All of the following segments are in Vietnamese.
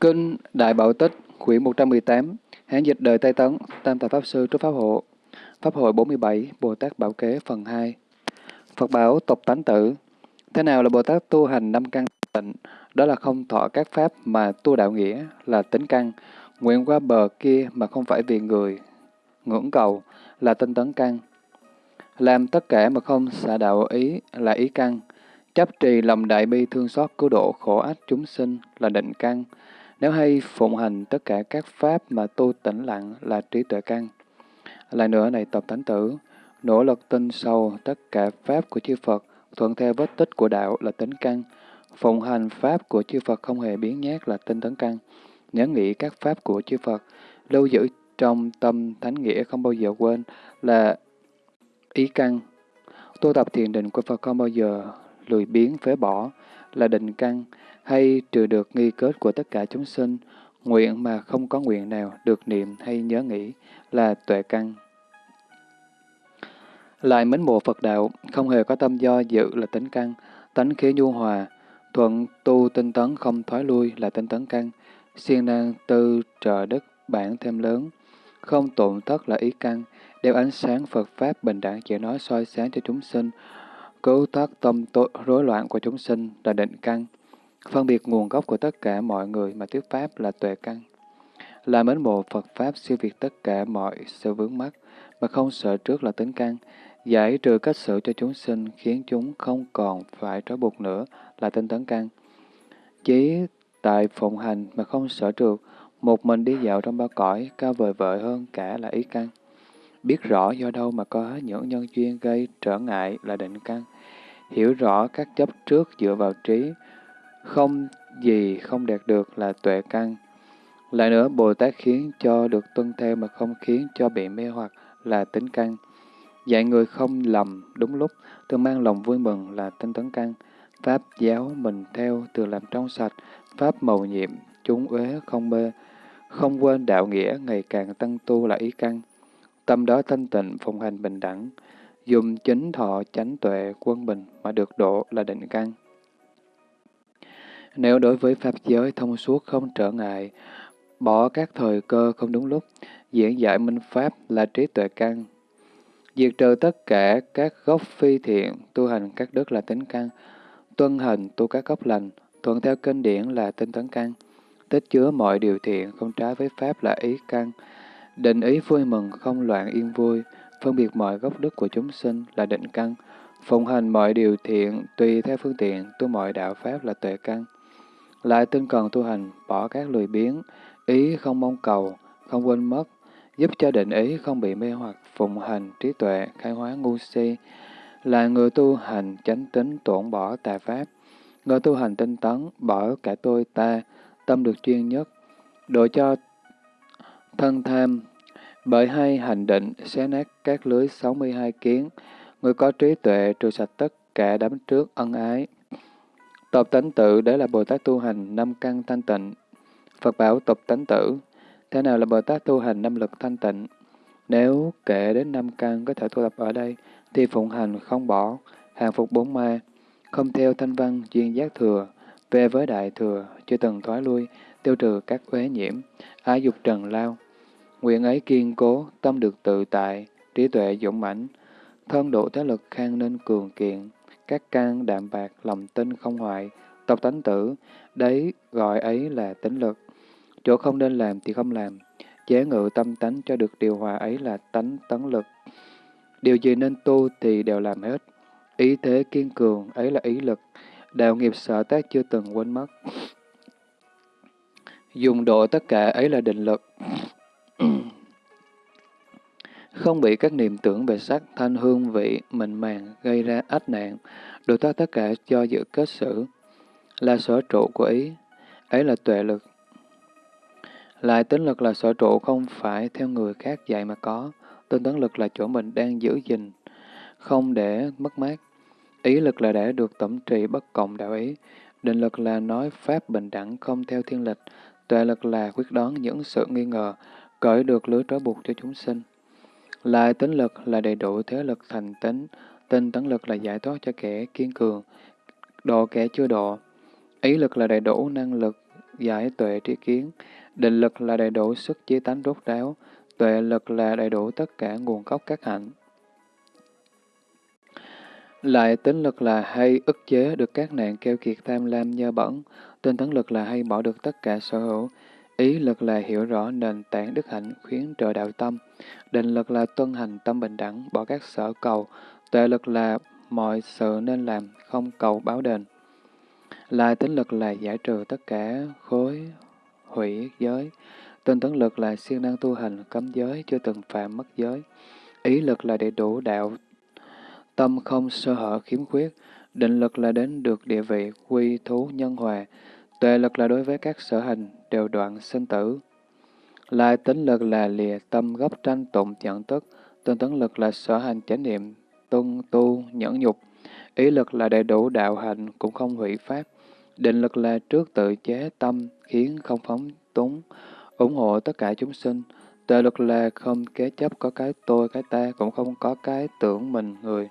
Kinh Đại Bảo Tích, quyển 118, Hán dịch đời Tây Tấn, Tam Tài Pháp Sư Trúc Pháp Hộ, Pháp hội 47, Bồ Tát Bảo Kế phần 2. Phật bảo tục tánh tử. Thế nào là Bồ Tát tu hành năm căn tịnh? Đó là không thọ các pháp mà tu đạo nghĩa là tính căn, nguyện qua bờ kia mà không phải vì người, ngưỡng cầu là tinh tấn căn. Làm tất cả mà không xả đạo ý là ý căn. Chấp trì lòng đại bi thương xót cứu độ khổ ách chúng sinh là định căn. Nếu hay phụng hành tất cả các pháp mà tu tĩnh lặng là trí tuệ căn. Lại nữa này tập thánh tử, nỗ lực tin sâu tất cả pháp của chư Phật, thuận theo vết tích của đạo là tính căn. Phụng hành pháp của chư Phật không hề biến nhát là tinh tấn căn. Nhớ nghĩ các pháp của chư Phật, lưu giữ trong tâm thánh nghĩa không bao giờ quên là ý căn. Tu tập thiền định của Phật không bao giờ lười biến phế bỏ là định căn, hay trừ được nghi kết của tất cả chúng sinh, nguyện mà không có nguyện nào được niệm hay nhớ nghĩ là tuệ căn. Lại mến mộ Phật đạo, không hề có tâm do dự là tính căn, tánh khí nhu hòa, thuận tu tinh tấn không thoái lui là tinh tấn căn, siêng năng tư trợ đức bản thêm lớn, không tổn thất là ý căn, đeo ánh sáng Phật Pháp bình đẳng chỉ nói soi sáng cho chúng sinh, cứu thoát tâm tội, rối loạn của chúng sinh là định căn, phân biệt nguồn gốc của tất cả mọi người mà thuyết Pháp là tuệ căn. Là mến mộ Phật Pháp siêu việt tất cả mọi sự vướng mắc mà không sợ trước là tính căn, giải trừ cách xử cho chúng sinh khiến chúng không còn phải trói buộc nữa là tinh tấn căn. Chí tại phụng hành mà không sợ trượt, một mình đi dạo trong ba cõi, cao vời vợi hơn cả là ý căn. Biết rõ do đâu mà có những nhân duyên gây trở ngại là định căn. Hiểu rõ các chấp trước dựa vào trí, không gì không đạt được là tuệ căn. Lại nữa, Bồ Tát khiến cho được tuân theo mà không khiến cho bị mê hoặc là tính căn. Dạy người không lầm đúng lúc, thường mang lòng vui mừng là tinh tấn căn. Pháp giáo mình theo từ làm trong sạch, Pháp màu nhiệm, chúng uế không mê. Không quên đạo nghĩa, ngày càng tăng tu là ý căn. Tâm đó thanh tịnh, phụng hành bình đẳng. Dùng chính thọ chánh tuệ, quân bình mà được độ là định căn. Nếu đối với Pháp giới thông suốt không trở ngại, bỏ các thời cơ không đúng lúc, diễn giải minh Pháp là trí tuệ căn. Diệt trừ tất cả các gốc phi thiện, tu hành các đức là tính căn, tuân hành tu các gốc lành, thuận theo kinh điển là tinh tấn căn, tích chứa mọi điều thiện không trái với Pháp là ý căn, định ý vui mừng không loạn yên vui, phân biệt mọi gốc đức của chúng sinh là định căn, phụng hành mọi điều thiện tùy theo phương tiện tu mọi đạo Pháp là tuệ căn. Lại tinh cần tu hành, bỏ các lười biếng, ý không mong cầu, không quên mất, giúp cho định ý không bị mê hoặc, phụng hành, trí tuệ, khai hóa ngu si, là người tu hành chánh tính tổn bỏ tà pháp, người tu hành tinh tấn, bỏ cả tôi ta, tâm được chuyên nhất, độ cho thân tham, bởi hai hành định xé nát các lưới 62 kiến, người có trí tuệ trừ sạch tất cả đám trước ân ái. Tập tánh tự để là Bồ Tát tu hành năm căn thanh tịnh. Phật bảo tập tánh tử. Thế nào là Bồ Tát tu hành năm lực thanh tịnh? Nếu kể đến năm căn có thể tu tập ở đây, thì phụng hành không bỏ, hàng phục bốn ma, không theo thanh văn duyên giác thừa, về với đại thừa, chưa từng thoái lui, tiêu trừ các uế nhiễm, ái dục trần lao. Nguyện ấy kiên cố, tâm được tự tại, trí tuệ dũng mãnh, thân độ thế lực khang nên cường kiện, các căn đạm bạc, lòng tin không hoại, tộc tánh tử, đấy gọi ấy là tính lực. Chỗ không nên làm thì không làm, chế ngự tâm tánh cho được điều hòa ấy là tánh tấn lực. Điều gì nên tu thì đều làm hết. Ý thế kiên cường ấy là ý lực, đạo nghiệp sở tác chưa từng quên mất. Dùng độ tất cả ấy là định lực. không bị các niệm tưởng về sắc, thanh hương vị, mình màng gây ra ách nạn, được thoát tất cả cho dự kết xử, là sở trụ của ý, ấy là tuệ lực. Lại tính lực là sở trụ không phải theo người khác dạy mà có, tinh tấn lực là chỗ mình đang giữ gìn, không để mất mát. Ý lực là để được tổng trì bất cộng đạo ý, định lực là nói pháp bình đẳng không theo thiên lịch, tuệ lực là quyết đoán những sự nghi ngờ, cởi được lưới trói buộc cho chúng sinh. Lại tính lực là đầy đủ thế lực thành tính, tinh tấn lực là giải thoát cho kẻ kiên cường, độ kẻ chưa độ. Ý lực là đầy đủ năng lực giải tuệ trí kiến. Định lực là đầy đủ sức chí tánh rốt ráo, tuệ lực là đầy đủ tất cả nguồn gốc các hạnh. Lại tính lực là hay ức chế được các nạn keo kiệt tham lam nhơ bẩn, tinh tấn lực là hay bỏ được tất cả sở hữu, ý lực là hiểu rõ nền tảng đức hạnh khuyến trợ đạo tâm, định lực là tuân hành tâm bình đẳng, bỏ các sở cầu, tuệ lực là mọi sự nên làm, không cầu báo đền. Lại tính lực là giải trừ tất cả khối hủy giới, tinh tấn lực là siêng năng tu hành cấm giới chưa từng phạm mất giới, ý lực là để đủ đạo tâm không sơ hở khiếm khuyết, định lực là đến được địa vị quy thú nhân hòa, tuệ lực là đối với các sở hành đều đoạn sinh tử. Lại tính lực là lìa tâm gốc tranh tụng nhận tức, tinh tấn lực là sở hành chánh niệm, tuân tu nhẫn nhục, ý lực là đầy đủ đạo hành cũng không hủy pháp, định lực là trước tự chế tâm khiến không phóng túng, ủng hộ tất cả chúng sinh, tuệ lực là không kế chấp có cái tôi cái ta cũng không có cái tưởng mình người.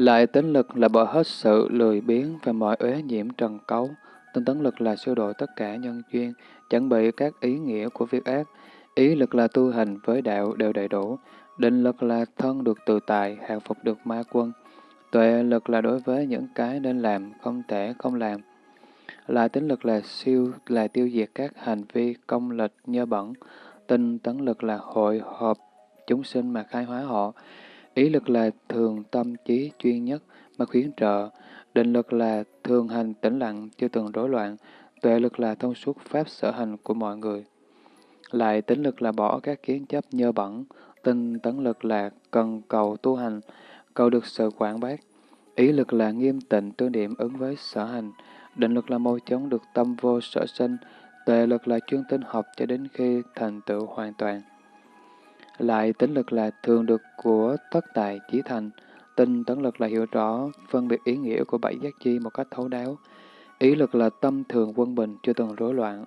Lại tính lực là bỏ hết sự lười biếng và mọi uế nhiễm trần cấu. Tinh tấn lực là siêu độ tất cả nhân duyên, chuẩn bị các ý nghĩa của việc ác. Ý lực là tu hành với đạo đều đầy đủ. Định lực là thân được tự tại, hạ phục được ma quân. Tuệ lực là đối với những cái nên làm, không thể không làm. Lại tính lực là siêu là tiêu diệt các hành vi công lịch nhơ bẩn. Tinh tấn lực là hội họp chúng sinh mà khai hóa họ. Ý lực là thường tâm trí chuyên nhất mà khuyến trợ, định lực là thường hành tĩnh lặng chưa từng rối loạn, tuệ lực là thông suốt pháp sở hành của mọi người. Lại tính lực là bỏ các kiến chấp nhơ bẩn, tinh tấn lực là cần cầu tu hành, cầu được sự quảng bác. Ý lực là nghiêm tịnh tương điểm ứng với sở hành, định lực là môi chống được tâm vô sở sinh, tuệ lực là chuyên tinh học cho đến khi thành tựu hoàn toàn. Lại tính lực là thường được của tất tài chỉ thành, tinh tấn lực là hiểu rõ, phân biệt ý nghĩa của bảy giác chi một cách thấu đáo. Ý lực là tâm thường quân bình, chưa từng rối loạn,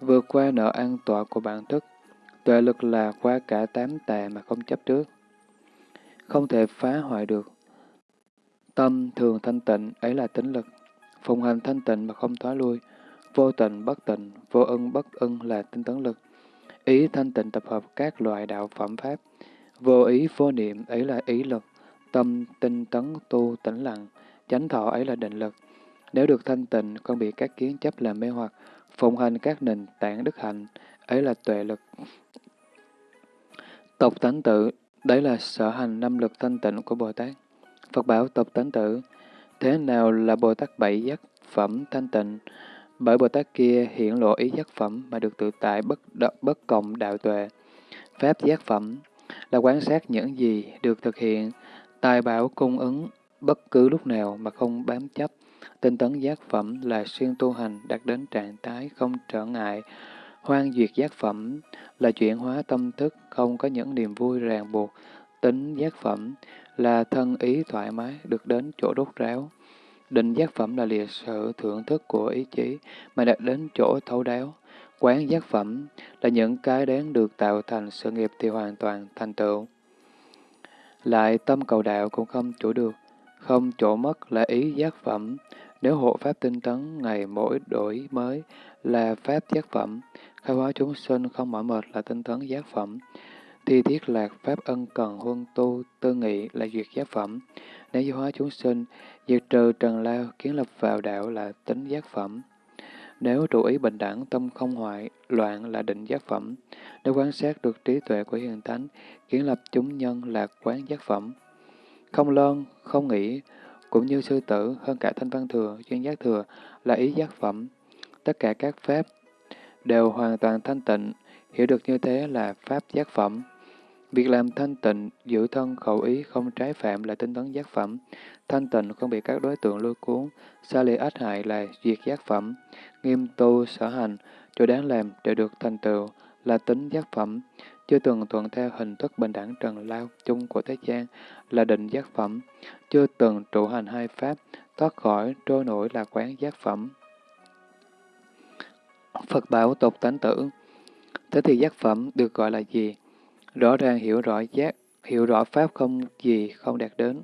vượt qua nợ an tọa của bản thức. Tuệ lực là qua cả tám tà mà không chấp trước. Không thể phá hoại được. Tâm thường thanh tịnh, ấy là tính lực. Phùng hành thanh tịnh mà không thoái lui. Vô tịnh bất tịnh, vô ân bất ân là tinh tấn lực. Ý thanh tịnh tập hợp các loại đạo phẩm pháp. Vô ý vô niệm ấy là ý lực. Tâm tinh tấn tu tĩnh lặng. Chánh thọ ấy là định lực. Nếu được thanh tịnh, không bị các kiến chấp làm mê hoặc, phụng hành các nền tảng đức hạnh, ấy là tuệ lực. Tộc tánh tự, đấy là sở hành năm lực thanh tịnh của Bồ Tát. Phật bảo tộc tánh tự, thế nào là Bồ Tát bảy giác phẩm thanh tịnh? Bởi Bồ Tát kia hiện lộ ý giác phẩm mà được tự tại bất đ, bất cộng đạo tuệ. Pháp giác phẩm là quan sát những gì được thực hiện, tài bảo cung ứng bất cứ lúc nào mà không bám chấp. Tinh tấn giác phẩm là xuyên tu hành đạt đến trạng thái không trở ngại. Hoan duyệt giác phẩm là chuyển hóa tâm thức không có những niềm vui ràng buộc. Tính giác phẩm là thân ý thoải mái được đến chỗ đốt ráo. Định giác phẩm là lìa sự thưởng thức của ý chí mà đạt đến chỗ thấu đáo. Quán giác phẩm là những cái đáng được tạo thành sự nghiệp thì hoàn toàn thành tựu. Lại tâm cầu đạo cũng không chủ được, không chỗ mất là ý giác phẩm. Nếu hộ pháp tinh tấn ngày mỗi đổi mới là pháp giác phẩm, khai hóa chúng sinh không mỏi mệt là tinh tấn giác phẩm. Thi thiết lạc pháp ân cần huân tu tư nghị là duyệt giác phẩm. Nếu giáo hóa chúng sinh, diệt trừ trần lao, kiến lập vào đạo là tính giác phẩm. Nếu trụ ý bình đẳng, tâm không hoại, loạn là định giác phẩm. Nếu quan sát được trí tuệ của hiền thánh, kiến lập chúng nhân là quán giác phẩm. Không lơn, không nghĩ, cũng như sư tử hơn cả thanh văn thừa, chuyên giác thừa là ý giác phẩm. Tất cả các pháp đều hoàn toàn thanh tịnh, hiểu được như thế là pháp giác phẩm. Việc làm thanh tịnh, giữ thân khẩu ý không trái phạm là tinh tấn giác phẩm. Thanh tịnh không bị các đối tượng lôi cuốn, xa lì ách hại là diệt giác phẩm. Nghiêm tu sở hành, chỗ đáng làm để được thành tựu là tính giác phẩm. Chưa từng thuận theo hình thức bình đẳng trần lao chung của thế gian là định giác phẩm. Chưa từng trụ hành hai pháp, thoát khỏi trôi nổi là quán giác phẩm. Phật bảo tục tánh tử Thế thì giác phẩm được gọi là gì? Rõ ràng hiểu rõ giác, hiểu rõ pháp không gì không đạt đến.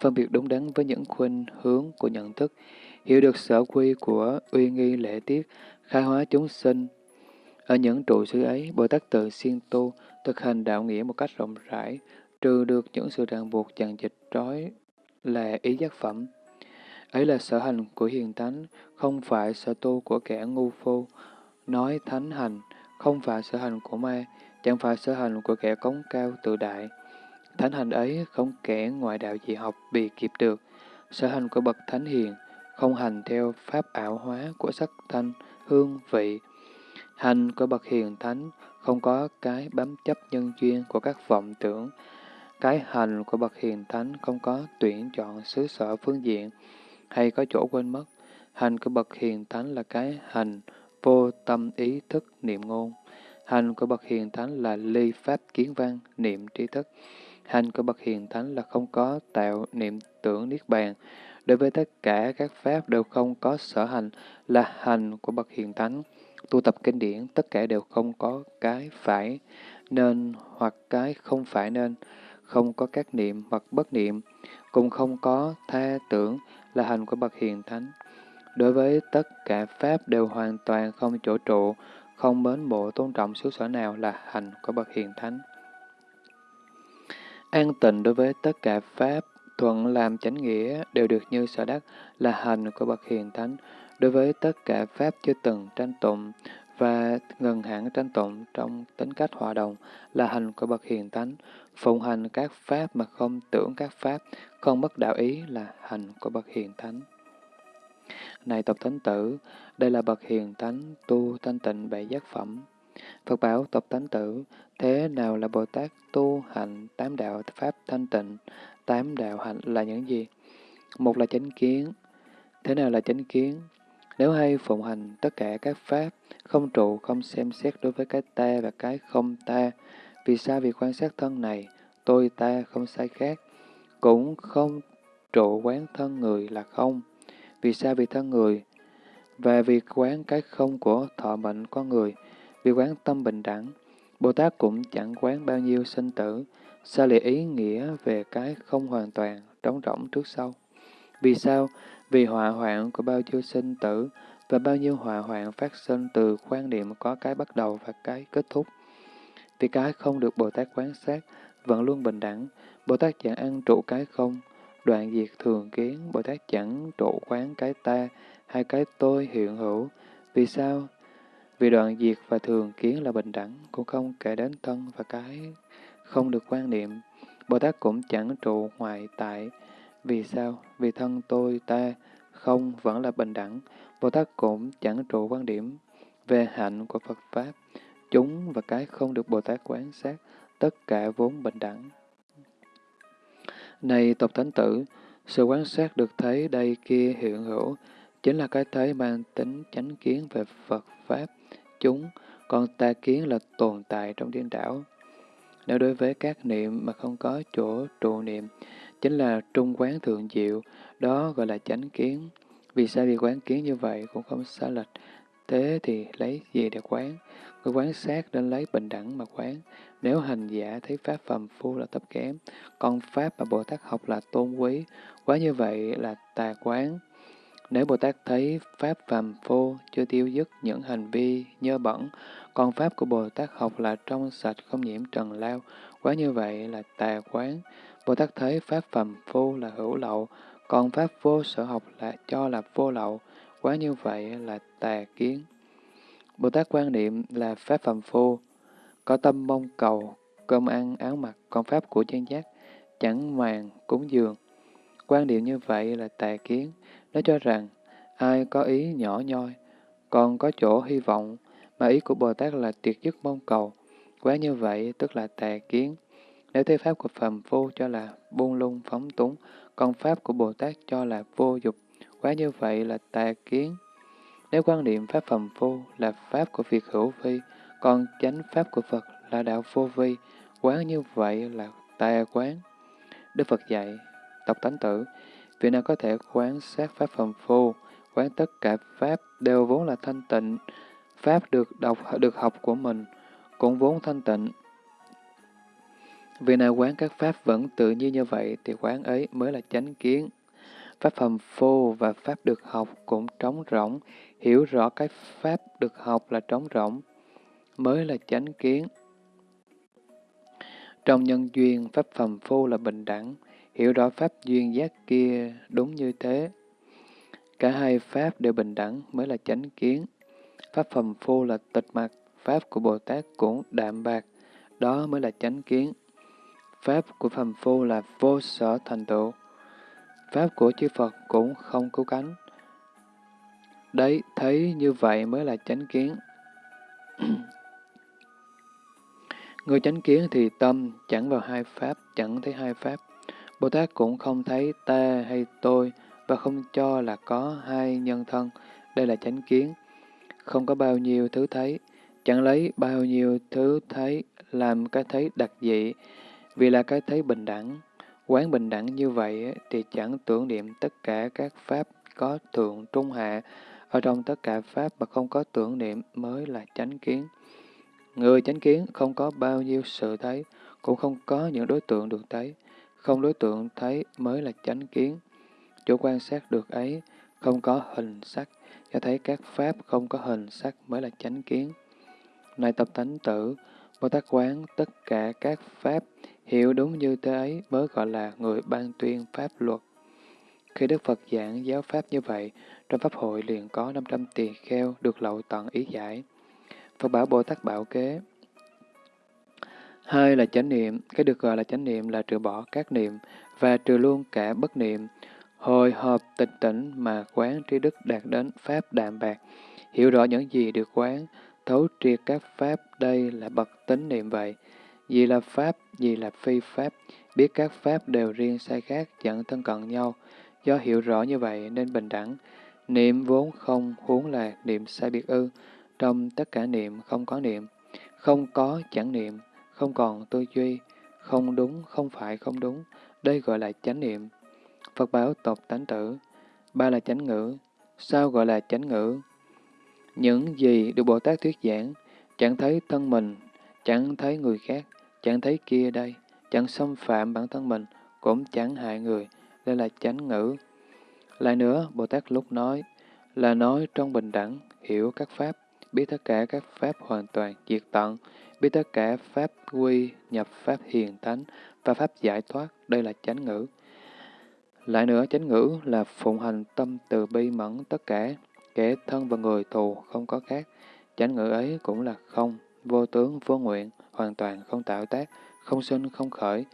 Phân biệt đúng đắn với những khuynh hướng của nhận thức, hiểu được sở quy của uy nghi lễ tiết, khai hóa chúng sinh. Ở những trụ xứ ấy, Bồ Tát tự siêng tu, thực hành đạo nghĩa một cách rộng rãi, trừ được những sự ràng buộc chằng dịch trói là ý giác phẩm. Ấy là sở hành của hiền thánh, không phải sở tu của kẻ ngu phu. Nói thánh hành, không phải sở hành của ma, chẳng phải sở hành của kẻ cống cao tự đại. Thánh hành ấy không kẻ ngoại đạo gì học bị kịp được. Sở hành của bậc thánh hiền, không hành theo pháp ảo hóa của sắc thanh, hương, vị. Hành của bậc hiền thánh không có cái bám chấp nhân duyên của các vọng tưởng. Cái hành của bậc hiền thánh không có tuyển chọn xứ sở phương diện, hay có chỗ quên mất. Hành của bậc hiền thánh là cái hành vô tâm ý thức niệm ngôn. Hành của bậc hiền thánh là ly pháp kiến văn, niệm trí thức. Hành của bậc hiền thánh là không có tạo niệm tưởng niết bàn. Đối với tất cả các pháp đều không có sở hành là hành của bậc hiền thánh. Tu tập kinh điển, tất cả đều không có cái phải nên hoặc cái không phải nên, không có các niệm hoặc bất niệm, cũng không có tha tưởng là hành của bậc hiền thánh. Đối với tất cả pháp đều hoàn toàn không chỗ trụ, không mến mộ tôn trọng xứ sở nào là hành của bậc hiền thánh. An tịnh đối với tất cả pháp, thuận làm chánh nghĩa đều được như sở đắc là hành của bậc hiền thánh. Đối với tất cả pháp chưa từng tranh tụng và ngừng hẳn tranh tụng trong tính cách hòa đồng là hành của bậc hiền thánh. Phụng hành các pháp mà không tưởng các pháp, không mất đạo ý là hành của bậc hiền thánh. Này tộc thánh tử, đây là bậc hiền thánh tu thanh tịnh bảy giác phẩm. Phật bảo tộc thánh tử, thế nào là Bồ Tát tu hành tám đạo pháp thanh tịnh? Tám đạo hạnh là những gì? Một là chánh kiến. Thế nào là chánh kiến? Nếu hay phụng hành tất cả các pháp, không trụ, không xem xét đối với cái ta và cái không ta, vì sao việc quan sát thân này, tôi ta không sai khác, cũng không trụ quán thân người là không. Vì sao vì thân người? Và vì quán cái không của thọ mệnh con người, vì quán tâm bình đẳng, Bồ Tát cũng chẳng quán bao nhiêu sinh tử, sao lại ý nghĩa về cái không hoàn toàn, trống rỗng trước sau. Vì sao? Vì họa hoạn của bao nhiêu sinh tử và bao nhiêu họa hoạn phát sinh từ quan niệm có cái bắt đầu và cái kết thúc. Vì cái không được Bồ Tát quán sát, vẫn luôn bình đẳng, Bồ Tát chẳng ăn trụ cái không, đoạn diệt thường kiến, Bồ Tát chẳng trụ quán cái ta hay cái tôi hiện hữu. Vì sao? Vì đoạn diệt và thường kiến là bình đẳng, cũng không kể đến thân và cái không được quan niệm. Bồ Tát cũng chẳng trụ ngoại tại. Vì sao? Vì thân tôi, ta, không vẫn là bình đẳng. Bồ Tát cũng chẳng trụ quan điểm về hạnh của Phật Pháp. Chúng và cái không được Bồ Tát quán sát, tất cả vốn bình đẳng. Này tộc thánh tử, sự quan sát được thấy đây kia hiện hữu, chính là cái thấy mang tính chánh kiến về Phật Pháp, chúng, còn ta kiến là tồn tại trong điên đảo. Nếu đối với các niệm mà không có chỗ trụ niệm, chính là trung quán thượng diệu, đó gọi là chánh kiến. Vì sao vì quán kiến như vậy cũng không xa lệch, thế thì lấy gì để quán? Người quán sát nên lấy bình đẳng mà quán. Nếu hành giả thấy Pháp phàm phu là thấp kém, còn Pháp mà Bồ Tát học là tôn quý, quá như vậy là tà quán. Nếu Bồ Tát thấy Pháp phàm phu chưa tiêu dứt những hành vi nhơ bẩn, còn Pháp của Bồ Tát học là trong sạch không nhiễm trần lao, quá như vậy là tà quán. Bồ Tát thấy Pháp phàm phu là hữu lậu, còn Pháp vô sở học là cho là vô lậu, quá như vậy là tà kiến. Bồ Tát quan niệm là Pháp phàm phu, có tâm mong cầu, cơm ăn, áo mặc, con Pháp của chân giác, chẳng màng, cúng dường. Quan điểm như vậy là tà kiến. Nó cho rằng, ai có ý nhỏ nhoi, còn có chỗ hy vọng, mà ý của Bồ Tát là tuyệt dứt mong cầu. Quá như vậy tức là tà kiến. Nếu thế Pháp của phàm phu cho là buông lung phóng túng, còn Pháp của Bồ Tát cho là vô dục, quá như vậy là tà kiến. Nếu quan niệm Pháp phàm phu là Pháp của việc hữu vi, còn chánh Pháp của Phật là đạo vô vi, quán như vậy là tà quán. Đức Phật dạy, tộc tánh tử, vị nào có thể quán sát Pháp phàm phu, quán tất cả Pháp đều vốn là thanh tịnh, Pháp được đọc được học của mình, cũng vốn thanh tịnh. Vì nào quán các Pháp vẫn tự nhiên như vậy thì quán ấy mới là chánh kiến. Pháp phàm phu và Pháp được học cũng trống rỗng, hiểu rõ cái Pháp được học là trống rỗng, mới là chánh kiến. Trong nhân duyên, Pháp phàm phu là bình đẳng, hiểu rõ Pháp duyên giác kia đúng như thế. Cả hai Pháp đều bình đẳng mới là chánh kiến. Pháp phàm phu là tịch mặt, Pháp của Bồ Tát cũng đạm bạc, đó mới là chánh kiến. Pháp của phàm phu là vô sở thành tựu. Pháp của chư Phật cũng không cứu cánh. Đấy, thấy như vậy mới là chánh kiến. Người chánh kiến thì tâm chẳng vào hai Pháp, chẳng thấy hai Pháp. Bồ Tát cũng không thấy ta hay tôi và không cho là có hai nhân thân. Đây là chánh kiến. Không có bao nhiêu thứ thấy, chẳng lấy bao nhiêu thứ thấy làm cái thấy đặc dị, vì là cái thấy bình đẳng. Quán bình đẳng như vậy thì chẳng tưởng niệm tất cả các pháp có thượng trung hạ, ở trong tất cả pháp mà không có tưởng niệm mới là chánh kiến. Người chánh kiến không có bao nhiêu sự thấy, cũng không có những đối tượng được thấy. Không đối tượng thấy mới là chánh kiến. chỗ quan sát được ấy, không có hình sắc, cho thấy các pháp không có hình sắc mới là chánh kiến. Này tập tánh tử, Bồ Tát quán tất cả các pháp hiểu đúng như thế ấy mới gọi là người ban tuyên pháp luật. Khi Đức Phật giảng giáo pháp như vậy, trong Pháp hội liền có 500 tỳ kheo được lậu tận ý giải. Phật bảo Bồ Tát bảo kế. Hai là chánh niệm, cái được gọi là chánh niệm là trừ bỏ các niệm và trừ luôn cả bất niệm. Hồi hộp tịch tỉnh mà quán trí đức đạt đến Pháp đạm bạc, hiểu rõ những gì được quán, thấu triệt các Pháp đây là bậc tính niệm vậy. Gì là Pháp, gì là phi Pháp, biết các Pháp đều riêng sai khác, chẳng thân cận nhau. Do hiểu rõ như vậy nên bình đẳng. Niệm vốn không huống là niệm sai biệt ư. Trong tất cả niệm không có niệm. Không có chẳng niệm, không còn tư duy, không đúng, không phải không đúng. Đây gọi là chánh niệm. Phật bảo tộc tánh tử. Ba là chánh ngữ. Sao gọi là chánh ngữ? Những gì được Bồ Tát thuyết giảng, chẳng thấy thân mình, chẳng thấy người khác, chẳng thấy kia đây, chẳng xâm phạm bản thân mình, cũng chẳng hại người, đây là chánh ngữ. Lại nữa, Bồ Tát lúc nói, là nói trong bình đẳng, hiểu các pháp, biết tất cả các pháp hoàn toàn diệt tận, biết tất cả pháp quy, nhập pháp hiền thánh và pháp giải thoát, đây là chánh ngữ. Lại nữa, chánh ngữ là phụng hành tâm từ bi mẫn tất cả, kẻ thân và người thù không có khác. Chánh ngữ ấy cũng là không, vô tướng, vô nguyện, hoàn toàn không tạo tác, không sinh, không khởi.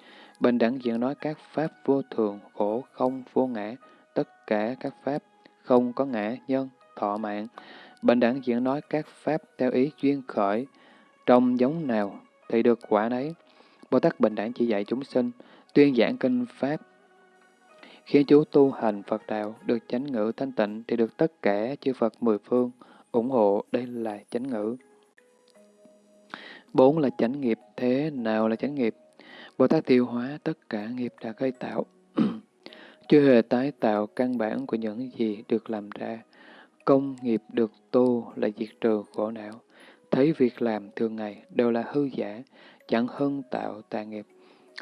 Bình đẳng diện nói các pháp vô thường, khổ, không, vô ngã, tất cả các pháp không có ngã, nhân, thọ mạng. Bình đẳng diễn nói các pháp theo ý duyên khởi, trong giống nào thì được quả nấy. Bồ Tát Bình đẳng chỉ dạy chúng sinh, tuyên giảng kinh pháp, khiến chú tu hành Phật đạo được chánh ngữ thanh tịnh thì được tất cả chư Phật mười phương ủng hộ, đây là chánh ngữ. Bốn là chánh nghiệp, thế nào là chánh nghiệp? Bồ Tát tiêu hóa tất cả nghiệp đã gây tạo, chưa hề tái tạo căn bản của những gì được làm ra. Công nghiệp được tu là diệt trừ khổ não. Thấy việc làm thường ngày đều là hư giả, chẳng hơn tạo tà nghiệp.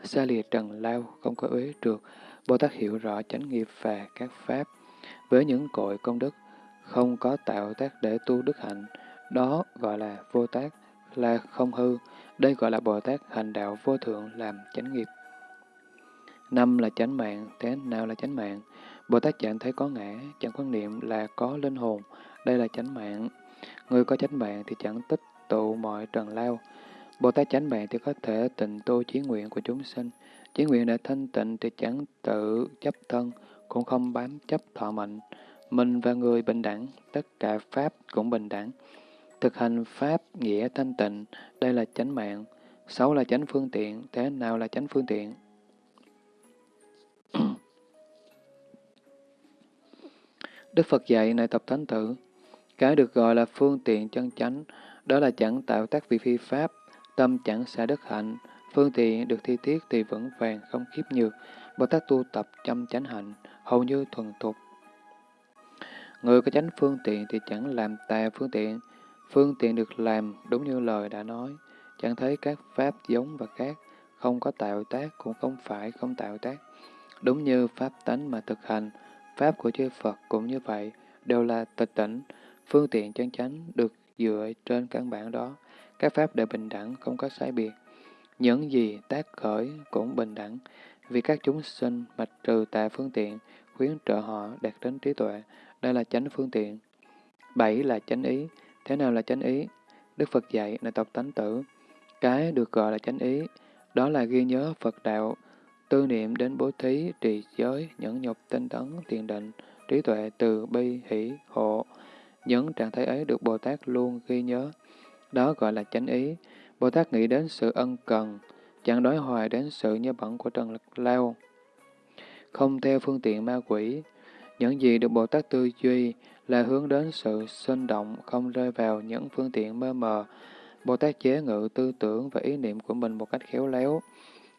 Xa lìa trần lao, không có uế trượt. Bồ Tát hiểu rõ chánh nghiệp và các pháp. Với những cội công đức, không có tạo tác để tu đức hạnh. Đó gọi là vô tác, là không hư. Đây gọi là Bồ Tát hành đạo vô thượng làm chánh nghiệp. Năm là chánh mạng, thế nào là chánh mạng? Bồ Tát chẳng thấy có ngã, chẳng quan niệm là có linh hồn, đây là chánh mạng. Người có chánh mạng thì chẳng tích tụ mọi trần lao. Bồ Tát chánh mạng thì có thể tịnh tu chí nguyện của chúng sinh. Chí nguyện để thanh tịnh thì chẳng tự chấp thân, cũng không bám chấp thọ mệnh. Mình và người bình đẳng, tất cả Pháp cũng bình đẳng. Thực hành Pháp nghĩa thanh tịnh, đây là chánh mạng. Sáu là chánh phương tiện, thế nào là chánh phương tiện? Đức Phật dạy này tập thánh tử, cái được gọi là phương tiện chân chánh, đó là chẳng tạo tác vị phi pháp, tâm chẳng xả đất hạnh, phương tiện được thi tiết thì vững vàng không khiếp nhược, Bồ Tát tu tập chăm chánh hạnh, hầu như thuần thục. Người có chánh phương tiện thì chẳng làm tà phương tiện, phương tiện được làm đúng như lời đã nói, chẳng thấy các pháp giống và khác, không có tạo tác cũng không phải không tạo tác. Đúng như pháp tánh mà thực hành, Pháp của chư Phật cũng như vậy, đều là tịch tỉnh, phương tiện chân chánh được dựa trên căn bản đó. Các Pháp đều bình đẳng, không có sai biệt. Những gì tác khởi cũng bình đẳng, vì các chúng sinh mạch trừ tà phương tiện, khuyến trợ họ đạt đến trí tuệ. Đây là chánh phương tiện. Bảy là chánh ý. Thế nào là chánh ý? Đức Phật dạy là tộc tánh tử. Cái được gọi là chánh ý, đó là ghi nhớ Phật đạo, tư niệm đến bố thí, trì giới, nhẫn nhục, tinh tấn, thiền định, trí tuệ, từ bi, hỷ, hộ. Những trạng thái ấy được Bồ Tát luôn ghi nhớ. Đó gọi là chánh ý. Bồ Tát nghĩ đến sự ân cần, chẳng đối hoài đến sự nhớ bẩn của Trần Lao. Không theo phương tiện ma quỷ. Những gì được Bồ Tát tư duy là hướng đến sự sinh động, không rơi vào những phương tiện mơ mờ. Bồ Tát chế ngự tư tưởng và ý niệm của mình một cách khéo léo.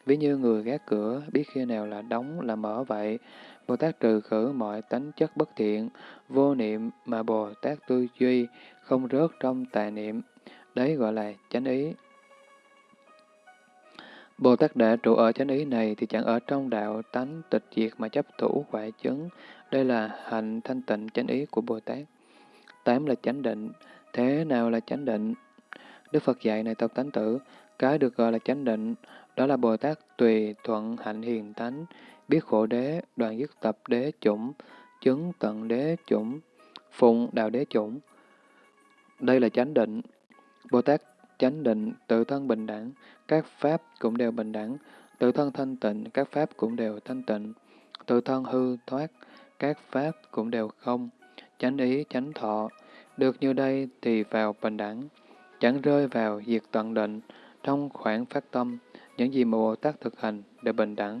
Ví như người gác cửa, biết khi nào là đóng là mở vậy. Bồ Tát trừ khử mọi tánh chất bất thiện, vô niệm mà Bồ Tát tư duy, không rớt trong tà niệm. Đấy gọi là chánh ý. Bồ Tát đã trụ ở chánh ý này thì chẳng ở trong đạo tánh tịch diệt mà chấp thủ quả chứng. Đây là hạnh thanh tịnh chánh ý của Bồ Tát. Tám là chánh định. Thế nào là chánh định? Đức Phật dạy này tập tánh tử, cái được gọi là chánh định, đó là Bồ Tát tùy thuận hạnh hiền tánh, biết khổ đế, đoàn dứt tập đế chủng, chứng tận đế chủng, phụng đạo đế chủng. Đây là chánh định. Bồ Tát chánh định, tự thân bình đẳng, các pháp cũng đều bình đẳng, tự thân thanh tịnh, các pháp cũng đều thanh tịnh, tự thân hư thoát, các pháp cũng đều không, chánh ý, chánh thọ. Được như đây thì vào bình đẳng, chẳng rơi vào diệt tận định, trong khoảng phát tâm, những gì mà Bồ Tát thực hành đều bình đẳng,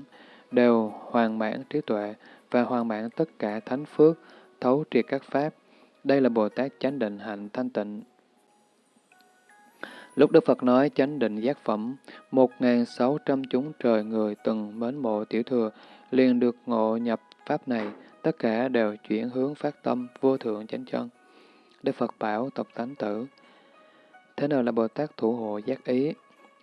đều hoàn mãn trí tuệ và hoàn mãn tất cả thánh phước, thấu triệt các pháp. Đây là Bồ Tát chánh định hạnh thanh tịnh. Lúc Đức Phật nói chánh định giác phẩm, một ngàn sáu trăm chúng trời người từng mến mộ tiểu thừa, liền được ngộ nhập pháp này, tất cả đều chuyển hướng phát tâm vô thượng chánh chân. Đức Phật bảo tộc tánh tử, thế nào là Bồ Tát thủ hộ giác ý?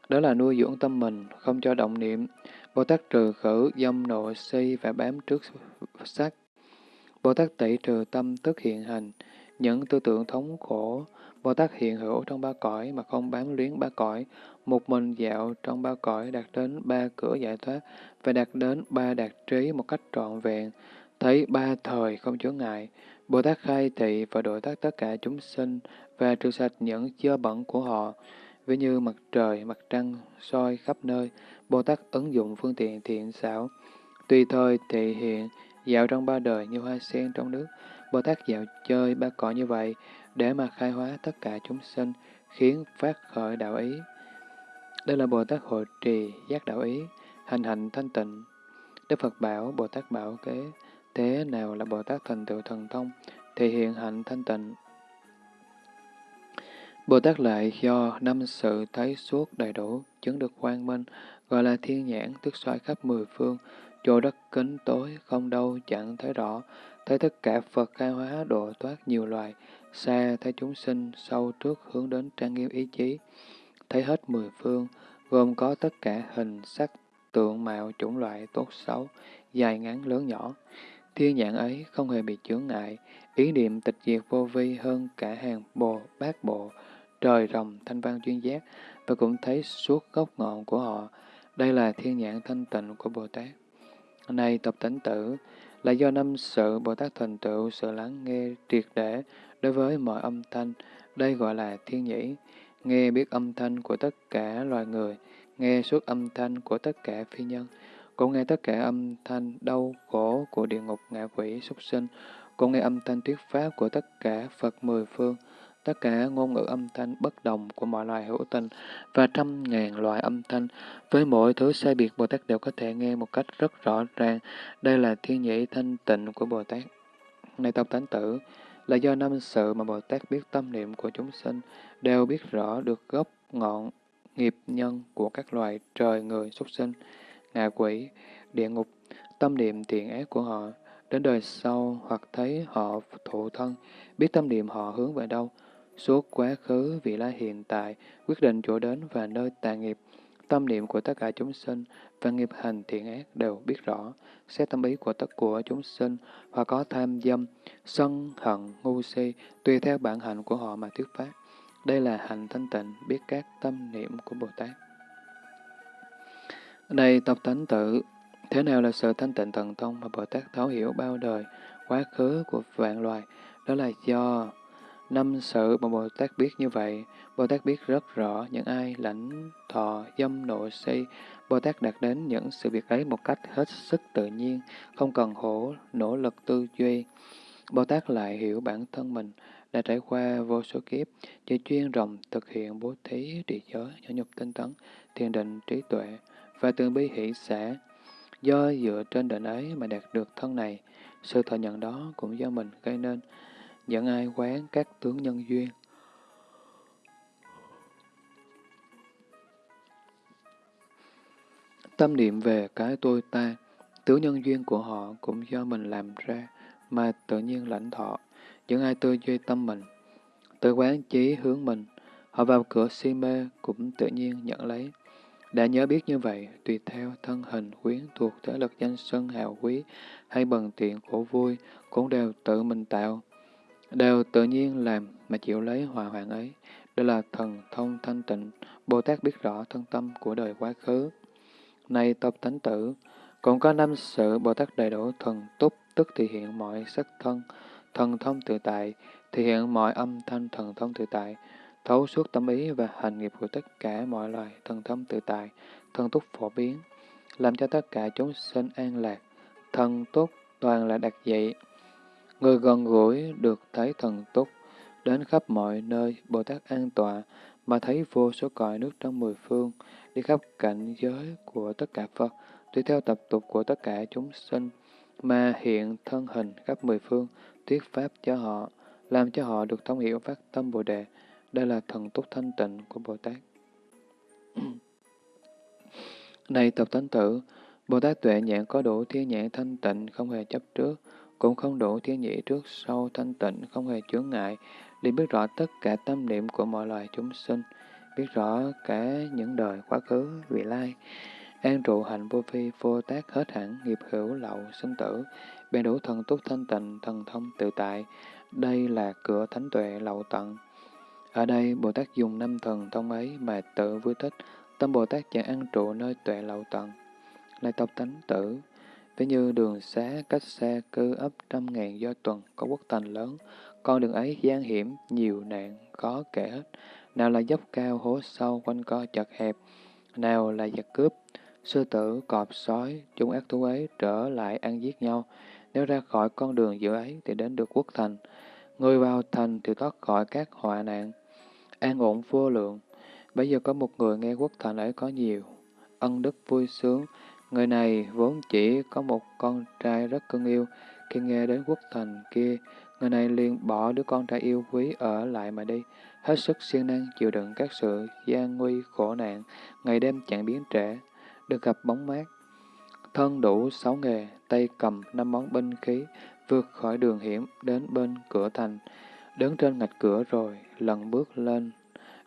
Đó là nuôi dưỡng tâm mình, không cho động niệm. Bồ Tát trừ khử dâm nộ si và bám trước sắc. Bồ Tát tẩy trừ tâm tức hiện hành, những tư tưởng thống khổ, Bồ Tát hiện hữu trong ba cõi mà không bám luyến ba cõi, một mình dạo trong ba cõi đạt đến ba cửa giải thoát và đạt đến ba đạt trí một cách trọn vẹn, thấy ba thời không chướng ngại. Bồ Tát khai thị và độ tác tất cả chúng sinh và trừ sạch những chơ bẩn của họ, ví như mặt trời, mặt trăng, soi khắp nơi. Bồ Tát ứng dụng phương tiện thiện xảo, tùy thời thị hiện, dạo trong ba đời như hoa sen trong nước. Bồ Tát dạo chơi ba cõi như vậy, để mà khai hóa tất cả chúng sinh, khiến phát khởi đạo ý. Đây là Bồ Tát hội trì giác đạo ý, hành hạnh thanh tịnh. Đức Phật bảo, Bồ Tát bảo kế, thế nào là Bồ Tát thành tựu thần thông, thể hiện hạnh thanh tịnh. Bồ Tát lại do năm sự thấy suốt đầy đủ, chứng được quang minh, gọi là thiên nhãn, tức soi khắp mười phương, chỗ đất kính tối, không đâu chẳng thấy rõ, thấy tất cả Phật khai hóa độ thoát nhiều loài, xa thấy chúng sinh, sâu trước hướng đến trang nghiêm ý chí, thấy hết mười phương, gồm có tất cả hình, sắc, tượng mạo, chủng loại, tốt xấu, dài ngắn, lớn nhỏ. Thiên nhãn ấy không hề bị chướng ngại, ý niệm tịch diệt vô vi hơn cả hàng bồ, bát bộ, trời rồng, thanh văn chuyên giác, và cũng thấy suốt gốc ngọn của họ. Đây là thiên nhãn thanh tịnh của Bồ Tát. Này tập tánh tử, là do năm sự Bồ Tát thành tựu sự lắng nghe triệt để đối với mọi âm thanh, đây gọi là thiên nhĩ, nghe biết âm thanh của tất cả loài người, nghe suốt âm thanh của tất cả phi nhân, cũng nghe tất cả âm thanh đau khổ của địa ngục ngạ quỷ súc sinh, cũng nghe âm thanh thuyết pháp của tất cả Phật mười phương, tất cả ngôn ngữ âm thanh bất đồng của mọi loài hữu tình và trăm ngàn loại âm thanh. Với mỗi thứ sai biệt, Bồ Tát đều có thể nghe một cách rất rõ ràng. Đây là thiên nhĩ thanh tịnh của Bồ Tát. Này tộc tánh tử, là do năm sự mà Bồ Tát biết tâm niệm của chúng sinh, đều biết rõ được gốc ngọn nghiệp nhân của các loài trời, người, súc sinh, ngạ quỷ, địa ngục, tâm niệm thiện ác của họ, đến đời sau hoặc thấy họ thụ thân, biết tâm niệm họ hướng về đâu, suốt quá khứ, vị lai hiện tại, quyết định chỗ đến và nơi tà nghiệp, tâm niệm của tất cả chúng sinh và nghiệp hành thiện ác đều biết rõ, xét tâm ý của tất của chúng sinh, và có tham dâm, sân, hận, ngu si, tùy theo bản hạnh của họ mà thuyết pháp. Đây là hành thanh tịnh, biết các tâm niệm của Bồ Tát. Đây tập thánh tử thế nào là sự thanh tịnh thần thông mà Bồ Tát thấu hiểu bao đời, quá khứ của vạn loài? Đó là do năm sự mà Bồ Tát biết như vậy. Bồ Tát biết rất rõ những ai lãnh thọ dâm nộ si. Bồ Tát đạt đến những sự việc ấy một cách hết sức tự nhiên, không cần khổ nỗ lực tư duy. Bồ Tát lại hiểu bản thân mình, đã trải qua vô số kiếp, chỉ chuyên rộng thực hiện bố thí, trì giới, nhỏ nhục tinh tấn, thiền định, trí tuệ và từ bi hỷ xã. Do dựa trên định ấy mà đạt được thân này, sự thọ nhận đó cũng do mình gây nên, dẫn ai quán các tướng nhân duyên. Tâm niệm về cái tôi ta, tướng nhân duyên của họ cũng do mình làm ra, mà tự nhiên lãnh thọ, những ai tư duy tâm mình, tự quán chí hướng mình, họ vào cửa si mê cũng tự nhiên nhận lấy. Đã nhớ biết như vậy, tùy theo thân hình quyến thuộc thế lực danh sân hào quý hay bần tiện khổ vui, cũng đều tự mình tạo, đều tự nhiên làm mà chịu lấy hòa hoạn ấy. Đây là thần thông thanh tịnh, Bồ Tát biết rõ thân tâm của đời quá khứ. Này tập tánh tử, cũng có năm sự Bồ Tát đầy đủ thần túc, tức thể hiện mọi sắc thân, thần thông tự tại, thể hiện mọi âm thanh thần thông tự tại, thấu suốt tâm ý và hành nghiệp của tất cả mọi loài thần thông tự tại, thân túc phổ biến, làm cho tất cả chúng sinh an lạc, thân túc toàn là đặc dị. Người gần gũi được thấy thần túc, đến khắp mọi nơi Bồ Tát an tọa, mà thấy vô số cõi nước trong mười phương, đi khắp cảnh giới của tất cả Phật, tùy theo tập tục của tất cả chúng sinh, mà hiện thân hình khắp mười phương, thuyết pháp cho họ, làm cho họ được thông hiểu phát tâm Bồ Đề. Đây là thần túc thanh tịnh của Bồ Tát. Này tập tánh tử, Bồ Tát tuệ nhãn có đủ thiên nhãn thanh tịnh, không hề chấp trước, cũng không đủ thiên nhĩ trước sau thanh tịnh, không hề chướng ngại, liền biết rõ tất cả tâm niệm của mọi loài chúng sinh, biết rõ cả những đời quá khứ, vị lai, an trụ hạnh vô phi, vô tác hết hẳn, nghiệp hữu lậu, sinh tử, bèn đủ thần túc thanh tịnh, thần thông tự tại. Đây là cửa thánh tuệ lậu tận. Ở đây, Bồ Tát dùng năm thần thông ấy mà tự vui thích, tâm Bồ Tát chẳng ăn trụ nơi tuệ lậu tận. Lại tộc tánh tử, ví như đường xá cách xa cư ấp trăm ngàn do tuần có quốc thành lớn, con đường ấy gian hiểm, nhiều nạn, khó kể hết. Nào là dốc cao, hố sâu, quanh co chật hẹp, nào là giặc cướp, sư tử, cọp, sói, chúng ác thú ấy trở lại ăn giết nhau. Nếu ra khỏi con đường giữa ấy thì đến được quốc thành. Người vào thành thì thoát khỏi các họa nạn, an ổn vô lượng. Bây giờ có một người nghe quốc thành ấy có nhiều, ân đức vui sướng. Người này vốn chỉ có một con trai rất cưng yêu. Khi nghe đến quốc thành kia, người này liền bỏ đứa con trai yêu quý ở lại mà đi, hết sức siêng năng chịu đựng các sự gian nguy khổ nạn, ngày đêm chẳng biến trễ, được gặp bóng mát. Thân đủ sáu nghề, tay cầm năm món binh khí, vượt khỏi đường hiểm đến bên cửa thành, đứng trên ngạch cửa rồi, lần bước lên,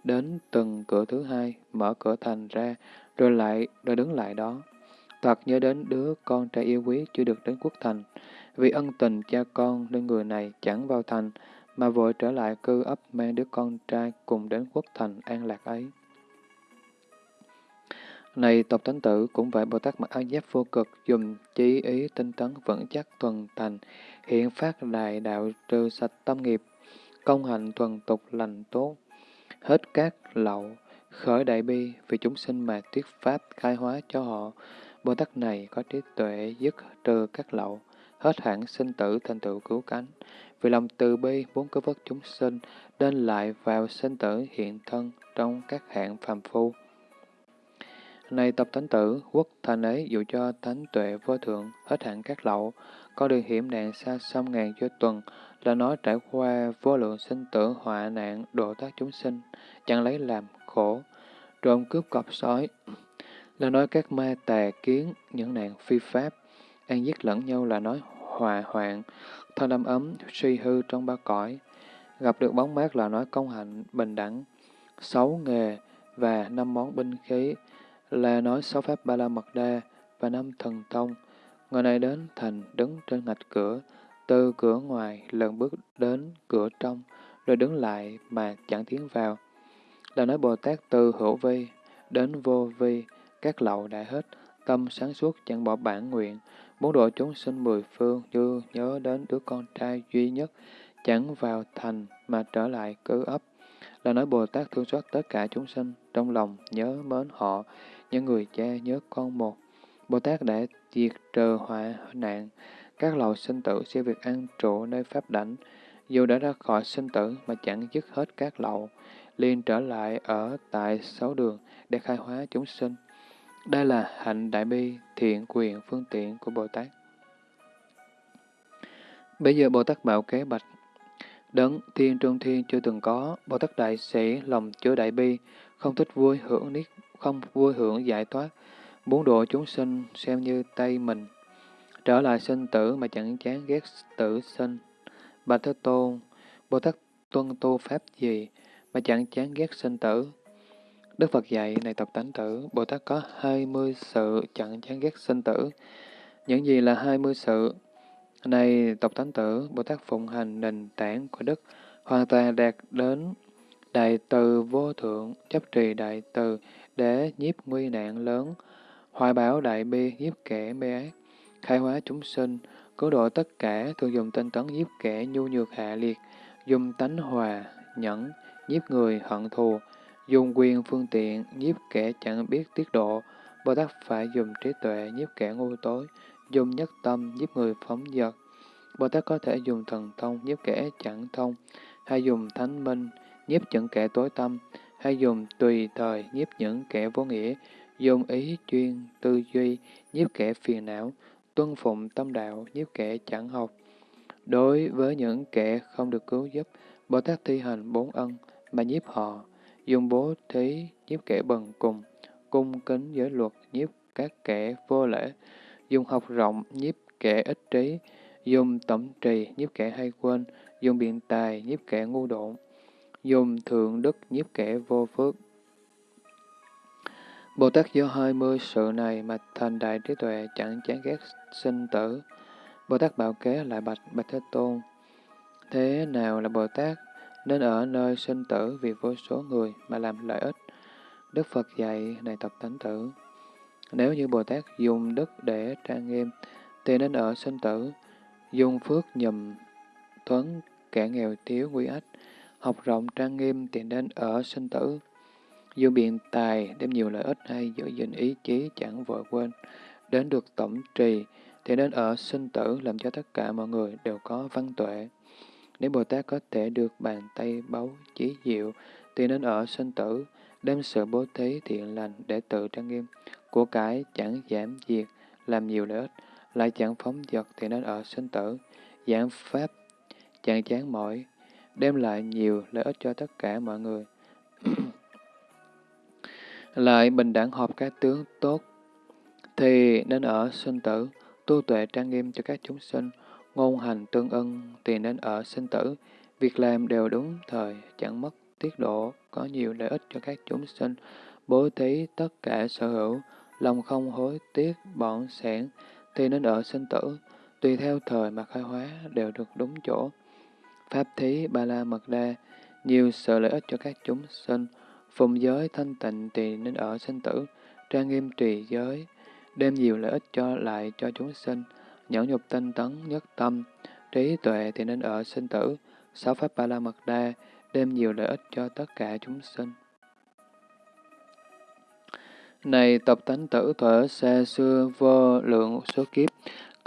đến từng cửa thứ hai, mở cửa thành ra, rồi lại, rồi đứng lại đó. Thật nhớ đến đứa con trai yêu quý chưa được đến quốc thành, vì ân tình cha con nên người này chẳng vào thành, mà vội trở lại cư ấp mang đứa con trai cùng đến quốc thành an lạc ấy. Này tộc thánh tử, cũng vậy Bồ Tát mặc áo giáp vô cực, dùng chí ý tinh tấn vững chắc thuần thành, hiện phát đại đạo trừ sạch tâm nghiệp, công hạnh thuần tục lành tốt, hết các lậu, khởi đại bi vì chúng sinh mà thuyết pháp khai hóa cho họ. Bồ Tát này có trí tuệ dứt trừ các lậu, hết hẳn sinh tử thành tựu cứu cánh. Vì lòng từ bi muốn cứu vớt chúng sinh, nên lại vào sinh tử hiện thân trong các hạng phàm phu. Này tập thánh tử, quốc thành ấy dụ cho thánh tuệ vô thượng, hết hạn các lậu, có đường hiểm nạn xa xăm ngàn cho tuần, là nói trải qua vô lượng sinh tử họa nạn độ tác chúng sinh, chẳng lấy làm khổ, trộm cướp cọp sói, là nói các ma tà kiến, những nạn phi pháp, an giết lẫn nhau là nói hòa hoạn, thân âm ấm, suy hư trong ba cõi, gặp được bóng mát là nói công hạnh bình đẳng, sáu nghề và năm món binh khí, là nói sáu pháp Ba La Mật Đa và năm thần thông. Người này đến thành đứng trên ngạch cửa, từ cửa ngoài lần bước đến cửa trong, rồi đứng lại mà chẳng tiến vào. Là nói Bồ Tát từ hữu vi đến vô vi, các lậu đã hết, tâm sáng suốt chẳng bỏ bản nguyện, muốn độ chúng sinh mười phương như nhớ đến đứa con trai duy nhất, chẳng vào thành mà trở lại cư ấp. Là nói Bồ Tát thương xót tất cả chúng sinh, trong lòng nhớ mến họ, những người cha nhớ con một. Bồ Tát đã diệt trừ họa nạn, các lầu sinh tử sẽ việc an trụ nơi pháp đảnh, dù đã ra khỏi sinh tử mà chẳng dứt hết các lậu, liền trở lại ở tại sáu đường để khai hóa chúng sinh. Đây là hạnh đại bi, thiện quyền, phương tiện của Bồ Tát. Bây giờ Bồ Tát bảo kế bạch, đấng thiên trung thiên chưa từng có, Bồ Tát đại sĩ lòng chứa đại bi, không thích vui hưởng niết, không vui hưởng giải thoát, muốn độ chúng sinh xem như tay mình, trở lại sinh tử mà chẳng chán ghét tử sinh. Bạch Thế Tôn, Bồ Tát tuân tu pháp gì mà chẳng chán ghét sinh tử? Đức Phật dạy, này tập tánh tử, Bồ Tát có hai mươi sự chẳng chán ghét sinh tử. Những gì là hai mươi sự? Này tộc tánh tử, Bồ Tát phụng hành nền tảng của Đức, hoàn toàn đạt đến đại từ vô thượng, chấp trì đại từ để nhiếp nguy nạn lớn, hoài bảo đại bi nhiếp kẻ mê ác, khai hóa chúng sinh, cứu độ tất cả, thường dùng tinh tấn giúp kẻ nhu nhược hạ liệt, dùng tánh hòa, nhẫn, giúp người hận thù, dùng quyền phương tiện giúp kẻ chẳng biết tiết độ, Bồ Tát phải dùng trí tuệ giúp kẻ ngu tối, dùng nhất tâm giúp người phóng dật. Bồ Tát có thể dùng thần thông giúp kẻ chẳng thông, hay dùng thánh minh nhiếp những kẻ tối tâm, hay dùng tùy thời nhiếp những kẻ vô nghĩa, dùng ý chuyên, tư duy, nhiếp kẻ phiền não, tuân phụng tâm đạo, nhiếp kẻ chẳng học. Đối với những kẻ không được cứu giúp, Bồ Tát thi hành bốn ân mà nhiếp họ, dùng bố thí nhiếp kẻ bần cùng, cung kính giới luật nhiếp các kẻ vô lễ, dùng học rộng nhiếp kẻ ích trí, dùng tổng trì nhiếp kẻ hay quên, dùng biện tài nhiếp kẻ ngu độn, dùng thượng đức nhiếp kẻ vô phước. Bồ Tát do hai mươi sự này mà thành đại trí tuệ chẳng chán ghét sinh tử. Bồ Tát bảo kế lại bạch Bạch Thế Tôn. Thế nào là Bồ Tát nên ở nơi sinh tử vì vô số người mà làm lợi ích? Đức Phật dạy này tập Thánh tử. Nếu như Bồ Tát dùng đức để trang nghiêm, thì nên ở sinh tử, dùng phước nhầm thuấn kẻ nghèo thiếu nguy ách, học rộng trang nghiêm thì nên ở sinh tử. Dùng biện tài đem nhiều lợi ích hay giữ gìn ý chí chẳng vội quên, đến được tổng trì thì nên ở sinh tử làm cho tất cả mọi người đều có văn tuệ. Nếu Bồ Tát có thể được bàn tay báu chí diệu thì nên ở sinh tử, đem sự bố thí thiện lành để tự trang nghiêm, của cải chẳng giảm diệt, làm nhiều lợi ích, lại chẳng phóng dật thì nên ở sinh tử, giảng pháp chẳng chán mỏi, đem lại nhiều lợi ích cho tất cả mọi người. lại bình đẳng hợp các tướng tốt, thì nên ở sinh tử, tu tuệ trang nghiêm cho các chúng sinh, ngôn hành tương ưng thì nên ở sinh tử, việc làm đều đúng thời, chẳng mất tiết độ, có nhiều lợi ích cho các chúng sinh, bố thí tất cả sở hữu, lòng không hối tiếc, bọn sẻn, thì nên ở sinh tử, tùy theo thời mà khai hóa đều được đúng chỗ. Pháp thí ba la mật đa, nhiều sự lợi ích cho các chúng sinh, phụng giới thanh tịnh thì nên ở sinh tử, trang nghiêm trì giới, đem nhiều lợi ích cho lại cho chúng sinh, nhẫn nhục tinh tấn nhất tâm, trí tuệ thì nên ở sinh tử, sáu pháp ba la mật đa, đem nhiều lợi ích cho tất cả chúng sinh. Này tập tánh tử thuở xa xưa vô lượng số kiếp,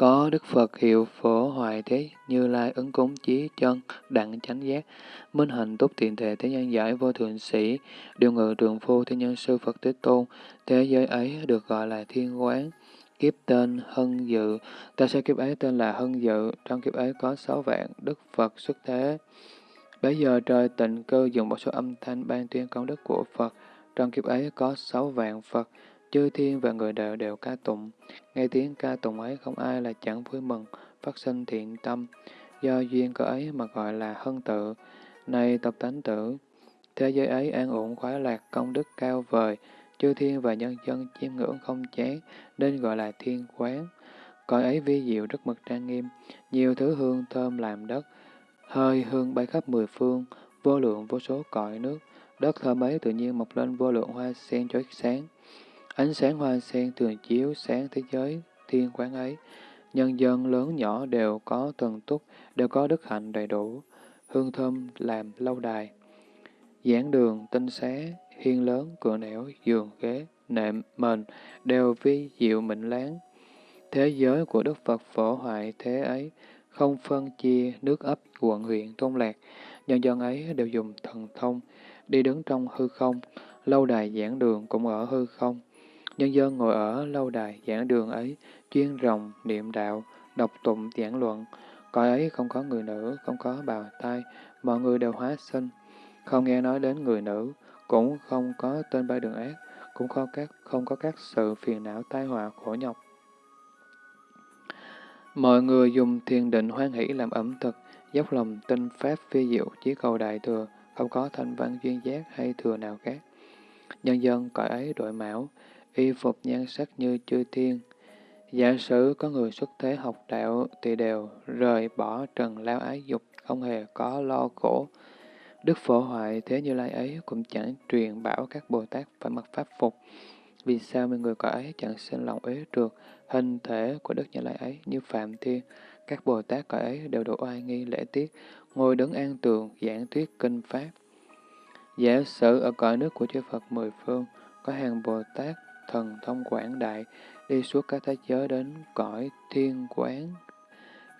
có Đức Phật hiệu phổ hoài thế, như lai ứng cúng chí chân, đặng chánh giác, minh hành túc tiện thể thế nhân giải vô thượng sĩ, điều ngự trường phu thế nhân sư Phật Thế Tôn, thế giới ấy được gọi là thiên quán. Kiếp tên Hân Dự, ta sẽ kiếp ấy tên là Hân Dự, trong kiếp ấy có sáu vạn Đức Phật xuất thế. Bây giờ trời tịnh cơ dùng một số âm thanh ban tuyên công đức của Phật, trong kiếp ấy có sáu vạn Phật, chư thiên và người đều đều ca tụng. Nghe tiếng ca tụng ấy không ai là chẳng vui mừng, phát sinh thiện tâm. Do duyên cơ ấy mà gọi là hân tự. Này tập tánh tử, thế giới ấy an ổn khoái lạc công đức cao vời, chư thiên và nhân dân chiêm ngưỡng không chán, nên gọi là thiên quán. Cõi ấy vi diệu rất mực trang nghiêm, nhiều thứ hương thơm làm đất, hơi hương bay khắp mười phương, vô lượng vô số cõi nước. Đất thơm ấy tự nhiên mọc lên vô lượng hoa sen chói sáng. Ánh sáng hoa sen thường chiếu sáng thế giới thiên quán ấy. Nhân dân lớn nhỏ đều có tuần túc, đều có đức hạnh đầy đủ. Hương thơm làm lâu đài. Giảng đường, tinh xá, hiên lớn, cửa nẻo, giường, ghế, nệm, mền, đều vi diệu mịn láng. Thế giới của Đức Phật phổ hoại thế ấy, không phân chia nước ấp, quận huyện, thôn lạc. Nhân dân ấy đều dùng thần thông, đi đứng trong hư không, lâu đài giảng đường cũng ở hư không. Nhân dân ngồi ở lâu đài giảng đường ấy, chuyên rồng, niệm đạo, đọc tụng giảng luận. Cõi ấy không có người nữ, không có bào tai mọi người đều hóa sinh. Không nghe nói đến người nữ, cũng không có tên ba đường ác, cũng không, các, không có các sự phiền não tai họa khổ nhọc. Mọi người dùng thiền định hoan hỷ làm ẩm thực, dốc lòng tinh pháp phi diệu, chỉ cầu đại thừa, không có thanh văn duyên giác hay thừa nào khác. Nhân dân cõi ấy đội mão, y phục nhan sắc như chư thiên. Giả sử có người xuất thế học đạo thì đều rời bỏ trần lao ái dục, không hề có lo khổ. Đức phổ hoại thế như lai ấy cũng chẳng truyền bảo các Bồ Tát phải mặc pháp phục. Vì sao mọi người có ấy chẳng sinh lòng ế trượt, hình thể của Đức Như Lai ấy như Phạm Thiên, các Bồ Tát có ấy đều độ oai nghi lễ tiết, ngồi đứng an tường, giảng thuyết kinh Pháp. Giả sử ở cõi nước của chư Phật mười phương, có hàng Bồ Tát thần thông quảng đại, đi suốt các thế giới đến cõi thiên quán,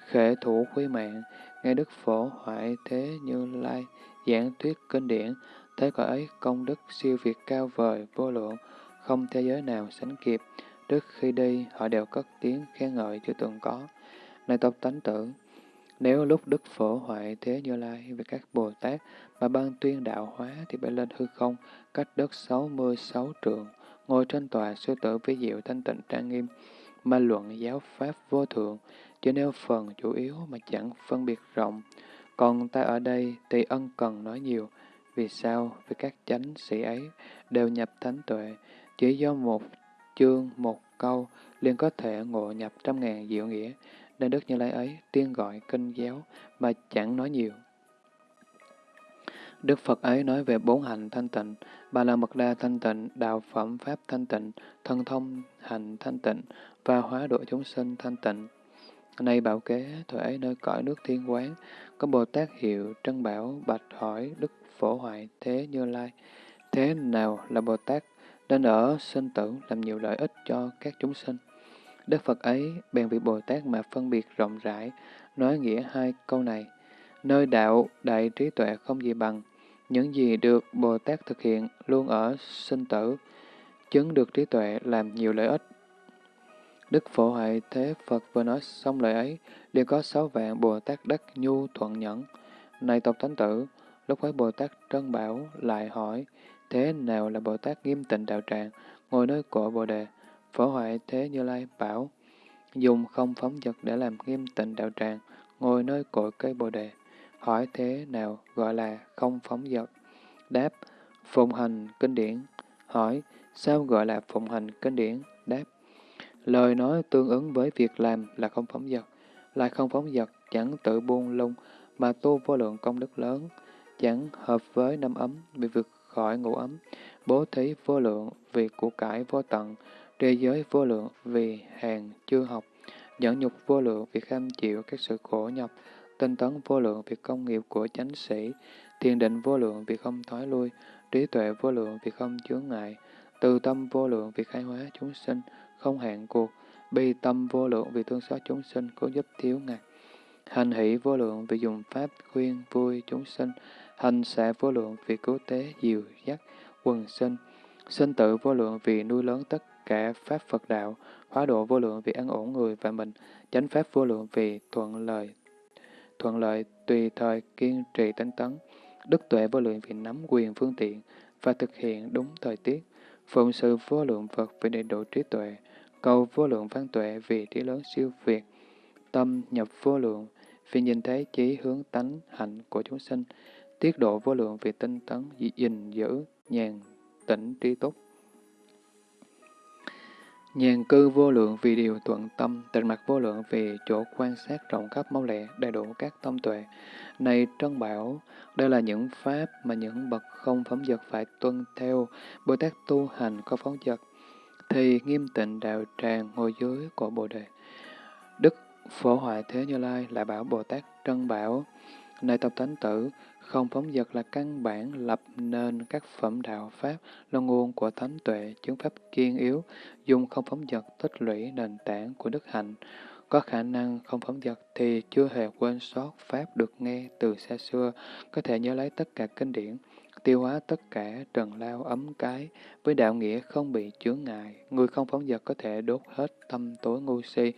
khệ thủ quý mạng, nghe Đức Phổ hoại thế như lai, giảng thuyết kinh điển, thế cõi ấy công đức siêu việt cao vời, vô lượng, không thế giới nào sánh kịp. Trước khi đi, họ đều cất tiếng khen ngợi chưa từng có. Này tộc tánh tử, nếu lúc Đức Phổ hoại thế Như Lai với các Bồ Tát mà ban tuyên đạo hóa thì bay lên hư không, cách đất sáu mươi sáu trượng, ngồi trên tòa sư tử với diệu thanh tịnh trang nghiêm, mà luận giáo pháp vô thượng, chỉ nêu phần chủ yếu mà chẳng phân biệt rộng. Còn ta ở đây thì ân cần nói nhiều, vì sao? Vì các chánh sĩ ấy đều nhập thánh tuệ, chỉ do một chương, một câu liền có thể ngộ nhập trăm ngàn diệu nghĩa, nên Đức Như Lai ấy tiên gọi kinh giáo mà chẳng nói nhiều. Đức Phật ấy nói về bốn hạnh thanh tịnh, bà là mật đa thanh tịnh, đạo phẩm pháp thanh tịnh, thân thông hành thanh tịnh và hóa độ chúng sinh thanh tịnh. Nay bảo kế, thời ấy nơi cõi nước thiên quán, có Bồ Tát hiệu Trân Bảo bạch hỏi Đức Phổ Hoại Thế Như Lai, thế nào là Bồ Tát nên ở sinh tử làm nhiều lợi ích cho các chúng sinh. Đức Phật ấy bèn vị Bồ Tát mà phân biệt rộng rãi, nói nghĩa hai câu này. Nơi đạo đại trí tuệ không gì bằng, những gì được Bồ Tát thực hiện luôn ở sinh tử, chứng được trí tuệ làm nhiều lợi ích. Đức Phổ Hoại Thế Phật vừa nói xong lời ấy, liền có sáu vạn Bồ Tát đắc nhu thuận nhẫn. Này tộc thánh tử, lúc ấy Bồ Tát Trân Bảo lại hỏi, Thế nào là Bồ Tát nghiêm tịnh đạo tràng, ngồi nơi cổ Bồ Đề? Phổ hoại Thế Như Lai bảo, dùng không phóng vật để làm nghiêm tịnh đạo tràng, ngồi nơi cội cây Bồ Đề. Hỏi thế nào gọi là không phóng dật? Đáp, phụng hành kinh điển. Hỏi, sao gọi là phụng hành kinh điển? Đáp, lời nói tương ứng với việc làm là không phóng dật. Lại không phóng dật chẳng tự buông lung, mà tu vô lượng công đức lớn, chẳng hợp với năm ấm, bị vượt khỏi ngũ ấm, bố thí vô lượng vì của cải vô tận, trì giới vô lượng vì hàng chưa học, nhẫn nhục vô lượng vì kham chịu các sự khổ nhọc, tinh tấn vô lượng vì công nghiệp của chánh sĩ, thiền định vô lượng vì không thoái lui, trí tuệ vô lượng vì không chướng ngại, từ tâm vô lượng vì khai hóa chúng sinh, không hạn cuộc, bi tâm vô lượng vì thương xót chúng sinh, cố giúp thiếu ngạc. Hành hỷ vô lượng vì dùng pháp khuyên vui chúng sinh, hành xạ vô lượng vì cứu tế diều dắt quần sinh, sinh tự vô lượng vì nuôi lớn tất cả pháp Phật đạo, hóa độ vô lượng vì an ổn người và mình, chánh pháp vô lượng vì thuận lời thuận lợi tùy thời kiên trì tinh tấn, đức tuệ vô lượng vì nắm quyền phương tiện và thực hiện đúng thời tiết, phụng sự vô lượng Phật vì đầy đủ trí tuệ, cầu vô lượng văn tuệ vì trí lớn siêu việt, tâm nhập vô lượng vì nhìn thấy chí hướng tánh hạnh của chúng sinh, tiết độ vô lượng vì tinh tấn, gìn giữ, nhàn, tĩnh, trí túc. Nhàn cư vô lượng vì điều thuận tâm, tịnh mặt vô lượng vì chỗ quan sát rộng khắp mau lẹ, đầy đủ các tâm tuệ. Này Trân Bảo, đây là những pháp mà những bậc không phóng dật phải tuân theo. Bồ Tát tu hành có phóng dật, thì nghiêm tịnh đạo tràng ngồi dưới của Bồ Đề. Đức Phổ Hoại Thế Như Lai lại bảo Bồ Tát Trân Bảo, Này Tập Thánh Tử, không phóng dật là căn bản lập nên các phẩm đạo Pháp là nguồn của thánh tuệ, chứng Pháp kiên yếu, dùng không phóng dật tích lũy nền tảng của đức hạnh. Có khả năng không phóng dật thì chưa hề quên sót Pháp được nghe từ xa xưa, có thể nhớ lấy tất cả kinh điển, tiêu hóa tất cả trần lao ấm cái, với đạo nghĩa không bị chướng ngại. Người không phóng dật có thể đốt hết tâm tối ngu si,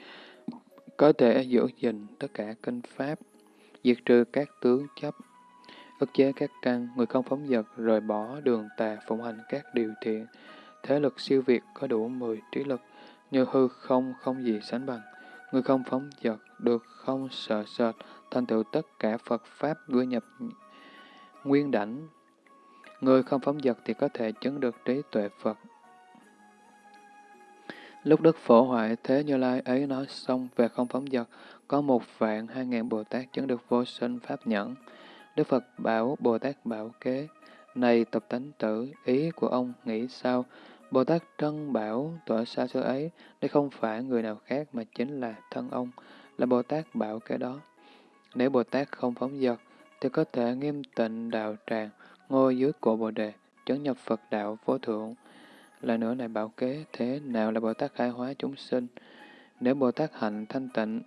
có thể giữ gìn tất cả kinh Pháp, diệt trừ các tướng chấp, ức chế các căn, người không phóng dật, rời bỏ đường tà, phụng hành các điều thiện. Thế lực siêu việt có đủ mười trí lực, như hư không không gì sánh bằng. Người không phóng dật, được không sợ sệt, thành tựu tất cả Phật Pháp gửi nhập nguyên đảnh. Người không phóng dật thì có thể chứng được trí tuệ Phật. Lúc Đức Phổ Hoại Thế Như Lai ấy nói xong về không phóng dật, có một vạn hai ngàn Bồ Tát chứng được vô sinh Pháp nhẫn. Đức Phật bảo Bồ Tát bảo kế, này tập tánh tử, ý của ông nghĩ sao? Bồ Tát trân bảo tỏa xa xưa ấy, đây không phải người nào khác mà chính là thân ông, là Bồ Tát bảo kế đó. Nếu Bồ Tát không phóng dật, thì có thể nghiêm tịnh đạo tràng, ngồi dưới cổ Bồ Đề, chấn nhập Phật đạo vô thượng. Là nữa này bảo kế, thế nào là Bồ Tát khai hóa chúng sinh? Nếu Bồ Tát hạnh thanh tịnh,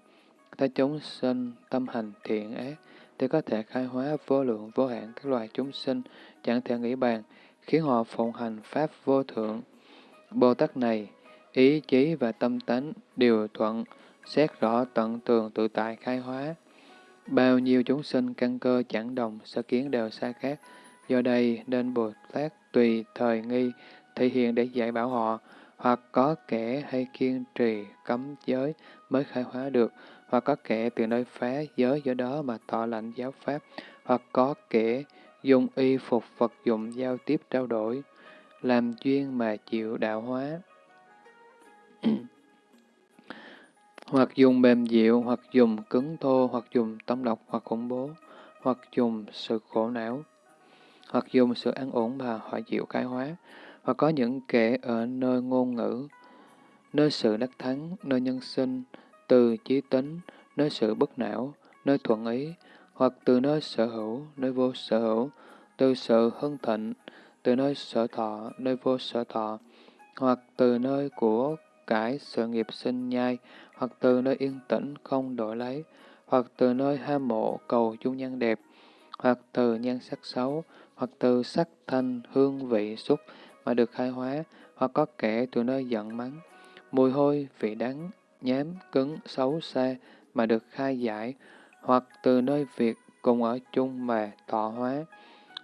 thấy chúng sinh tâm hành thiện ác, thì có thể khai hóa vô lượng vô hạn các loài chúng sinh, chẳng thể nghĩ bàn, khiến họ phụng hành Pháp vô thượng. Bồ Tát này, ý chí và tâm tánh đều thuận, xét rõ tận tường tự tại khai hóa. Bao nhiêu chúng sinh căn cơ chẳng đồng, sở kiến đều xa khác, do đây nên Bồ Tát tùy thời nghi, thể hiện để dạy bảo họ, hoặc có kẻ hay kiên trì cấm giới mới khai hóa được, hoặc có kẻ từ nơi phá giới giữa đó mà tỏ lạnh giáo pháp, hoặc có kẻ dùng y phục vật dụng giao tiếp trao đổi, làm duyên mà chịu đạo hóa. hoặc dùng mềm dịu, hoặc dùng cứng thô, hoặc dùng tâm độc, hoặc khủng bố, hoặc dùng sự khổ não, hoặc dùng sự an ổn mà họ chịu cái hóa, hoặc có những kẻ ở nơi ngôn ngữ, nơi sự đắc thắng, nơi nhân sinh, từ chí tính, nơi sự bất não, nơi thuận ý, hoặc từ nơi sở hữu, nơi vô sở hữu, từ sự hưng thịnh, từ nơi sở thọ, nơi vô sở thọ, hoặc từ nơi của cải sự nghiệp sinh nhai, hoặc từ nơi yên tĩnh không đổi lấy, hoặc từ nơi ham mộ cầu chung nhân đẹp, hoặc từ nhan sắc xấu, hoặc từ sắc thanh hương vị xúc mà được khai hóa, hoặc có kẻ từ nơi giận mắng, mùi hôi, vị đắng, nhám, cứng, xấu xa mà được khai giải, hoặc từ nơi việc cùng ở chung mà tọa hóa,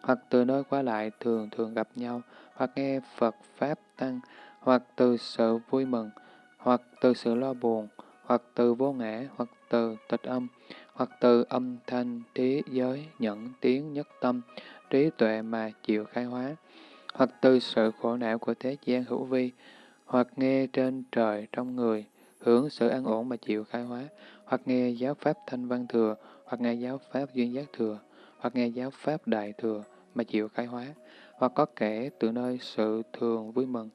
hoặc từ nơi qua lại thường thường gặp nhau, hoặc nghe Phật Pháp Tăng, hoặc từ sự vui mừng, hoặc từ sự lo buồn, hoặc từ vô ngã, hoặc từ tịch âm, hoặc từ âm thanh, trí, giới, nhẫn, tiếng, nhất tâm, trí tuệ mà chịu khai hóa, hoặc từ sự khổ não của thế gian hữu vi, hoặc nghe trên trời trong người, hướng sự an ổn mà chịu khai hóa, hoặc nghe giáo pháp thanh văn thừa, hoặc nghe giáo pháp duyên giác thừa, hoặc nghe giáo pháp đại thừa mà chịu khai hóa, hoặc có kẻ từ nơi sự thường vui mừng,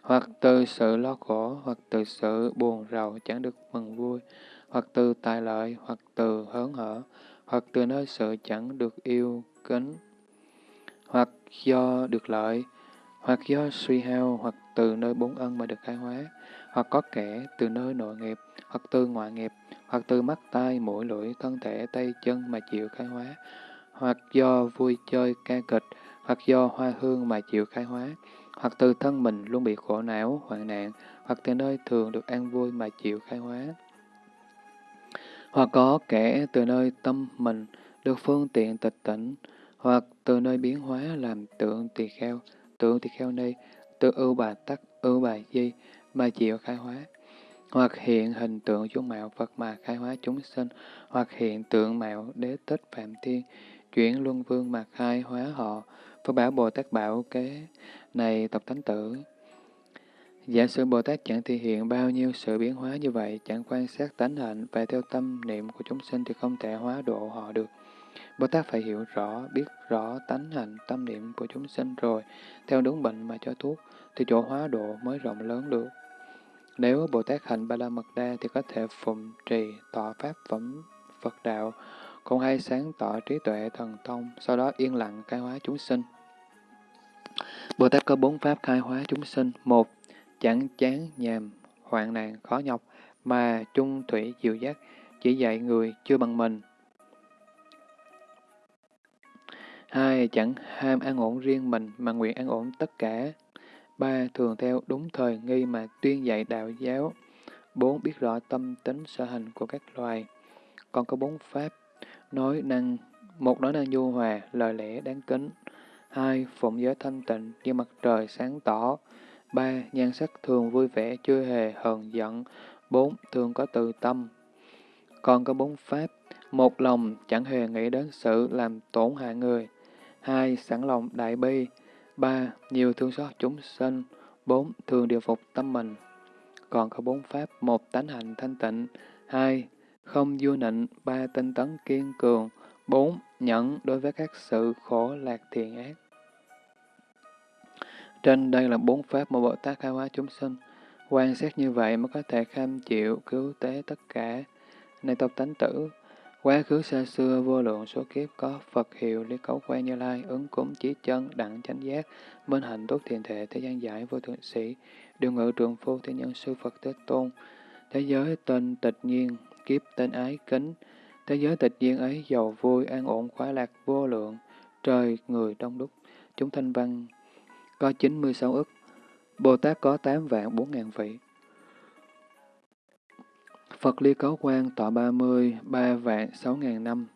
hoặc từ sự lo khổ, hoặc từ sự buồn rầu chẳng được mừng vui, hoặc từ tài lợi, hoặc từ hớn hở, hoặc từ nơi sự chẳng được yêu kính, hoặc do được lợi, hoặc do suy hao, hoặc từ nơi bốn ân mà được khai hóa, hoặc có kẻ từ nơi nội nghiệp, hoặc từ ngoại nghiệp, hoặc từ mắt tai, mũi lưỡi, thân thể, tay chân mà chịu khai hóa, hoặc do vui chơi ca kịch, hoặc do hoa hương mà chịu khai hóa, hoặc từ thân mình luôn bị khổ não, hoạn nạn, hoặc từ nơi thường được an vui mà chịu khai hóa. Hoặc có kẻ từ nơi tâm mình được phương tiện tịch tỉnh, hoặc từ nơi biến hóa làm tượng tỳ kheo, tượng tỳ kheo ni, từ ưu bà tắc, ưu bà di mà chịu khai hóa hoặc hiện hình tượng dung mạo Phật mà khai hóa chúng sinh, hoặc hiện tượng mạo đế tích Phạm Thiên, chuyển luân vương mà khai hóa họ. Phật bảo Bồ Tát bảo kế này tập thánh tử. Giả sử Bồ Tát chẳng thể hiện bao nhiêu sự biến hóa như vậy, chẳng quan sát tánh hạnh và theo tâm niệm của chúng sinh thì không thể hóa độ họ được. Bồ Tát phải hiểu rõ, biết rõ tánh hạnh, tâm niệm của chúng sinh rồi, theo đúng bệnh mà cho thuốc, thì chỗ hóa độ mới rộng lớn được. Nếu Bồ Tát hành Ba La Mật Đa thì có thể phụng trì, tọa pháp phẩm Phật đạo, cũng hay sáng tỏ trí tuệ thần thông, sau đó yên lặng khai hóa chúng sinh. Bồ Tát có bốn pháp khai hóa chúng sinh. Một, chẳng chán, nhàm, hoạn nạn, khó nhọc, mà chung thủy diệu giác chỉ dạy người chưa bằng mình. Hai, chẳng ham an ổn riêng mình, mà nguyện an ổn tất cả. Ba, thường theo đúng thời nghi mà tuyên dạy đạo giáo. Bốn, biết rõ tâm tính sở hành của các loài. Còn có bốn pháp, nói năng, một nói năng nhu hòa, lời lẽ đáng kính. Hai, phụng giới thanh tịnh như mặt trời sáng tỏ. Ba, nhan sắc thường vui vẻ, chưa hề hờn giận. Bốn, thường có từ tâm. Còn có bốn pháp, một lòng chẳng hề nghĩ đến sự làm tổn hại người. Hai, sẵn lòng đại bi. Ba, nhiều thương xót chúng sinh. Bốn, thường điều phục tâm mình. Còn có bốn pháp, một tánh hành thanh tịnh. Hai, không vua nịnh. Ba, tinh tấn kiên cường. Bốn, nhẫn đối với các sự khổ lạc thiện ác. Trên đây là bốn pháp mà Bồ Tát khai hóa chúng sinh. Quan sát như vậy mới có thể kham chịu, cứu tế tất cả. Này tộc tánh tử, quá khứ xa xưa vô lượng số kiếp có Phật hiệu lý cấu quan như lai, ứng cúng chí chân, đặng chánh giác, minh hạnh tốt thiền thể, thế gian giải vô thượng sĩ, điều ngự trường phu thế nhân sư Phật Thế Tôn. Thế giới tên tịch nhiên, kiếp tên ái kính. Thế giới tịch nhiên ấy giàu vui, an ổn, khoái lạc, vô lượng, trời, người đông đúc. Chúng thanh văn có 96 ức, Bồ Tát có 8 vạn 4 ngàn vị. Phật Ly Cấu Quang tọa 30, 3 vạn 6 ngàn năm.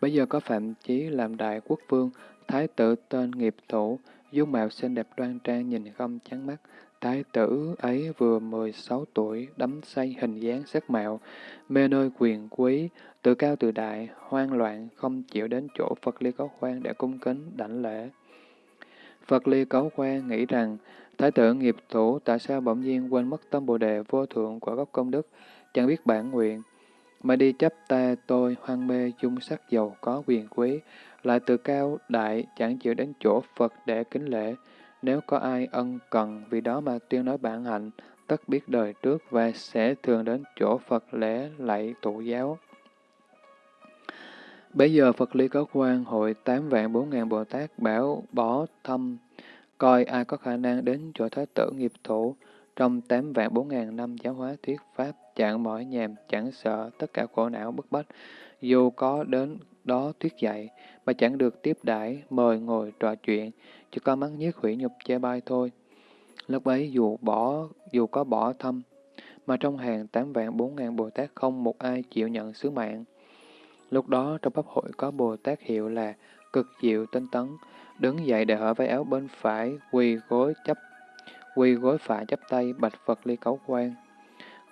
Bây giờ có Phạm Chí làm đại quốc vương, thái tử tên nghiệp thủ, dung mạo xinh đẹp đoan trang nhìn không chán mắt. Thái tử ấy vừa 16 tuổi, đắm say hình dáng sắc mạo, mê nơi quyền quý, tự cao tự đại, hoang loạn, không chịu đến chỗ Phật Ly Cấu Quang để cung kính, đảnh lễ. Phật Ly Cấu Quang nghĩ rằng, Thái tử nghiệp thủ tại sao bỗng nhiên quên mất tâm Bồ Đề vô thượng của gốc công đức, chẳng biết bản nguyện, mà đi chấp ta tôi hoang mê dung sắc giàu có quyền quý, lại tự cao đại chẳng chịu đến chỗ Phật để kính lễ. Nếu có ai ân cần vì đó mà tuyên nói bản hạnh, tất biết đời trước và sẽ thường đến chỗ Phật lễ lạy tụ giáo. Bây giờ Phật Lý có quan hội tám vạn bốn ngàn Bồ Tát bảo bỏ thăm, coi ai có khả năng đến chỗ Thái tử nghiệp thủ, trong tám vạn bốn ngàn năm giáo hóa thuyết pháp, chẳng mỏi nhàm, chẳng sợ tất cả khổ não bức bách, dù có đến đó thuyết dạy, mà chẳng được tiếp đãi mời ngồi trò chuyện, chỉ có mắng nhiếc hủy nhục che bai thôi. Lúc ấy dù bỏ, dù có bỏ thăm, mà trong hàng tám vạn bốn ngàn Bồ Tát không một ai chịu nhận sứ mạng. Lúc đó trong pháp hội có Bồ Tát hiệu là cực diệu tinh tấn, đứng dậy để hở váy áo bên phải, quỳ gối chấp quỳ gối phải chấp tay bạch Phật ly cấu quan.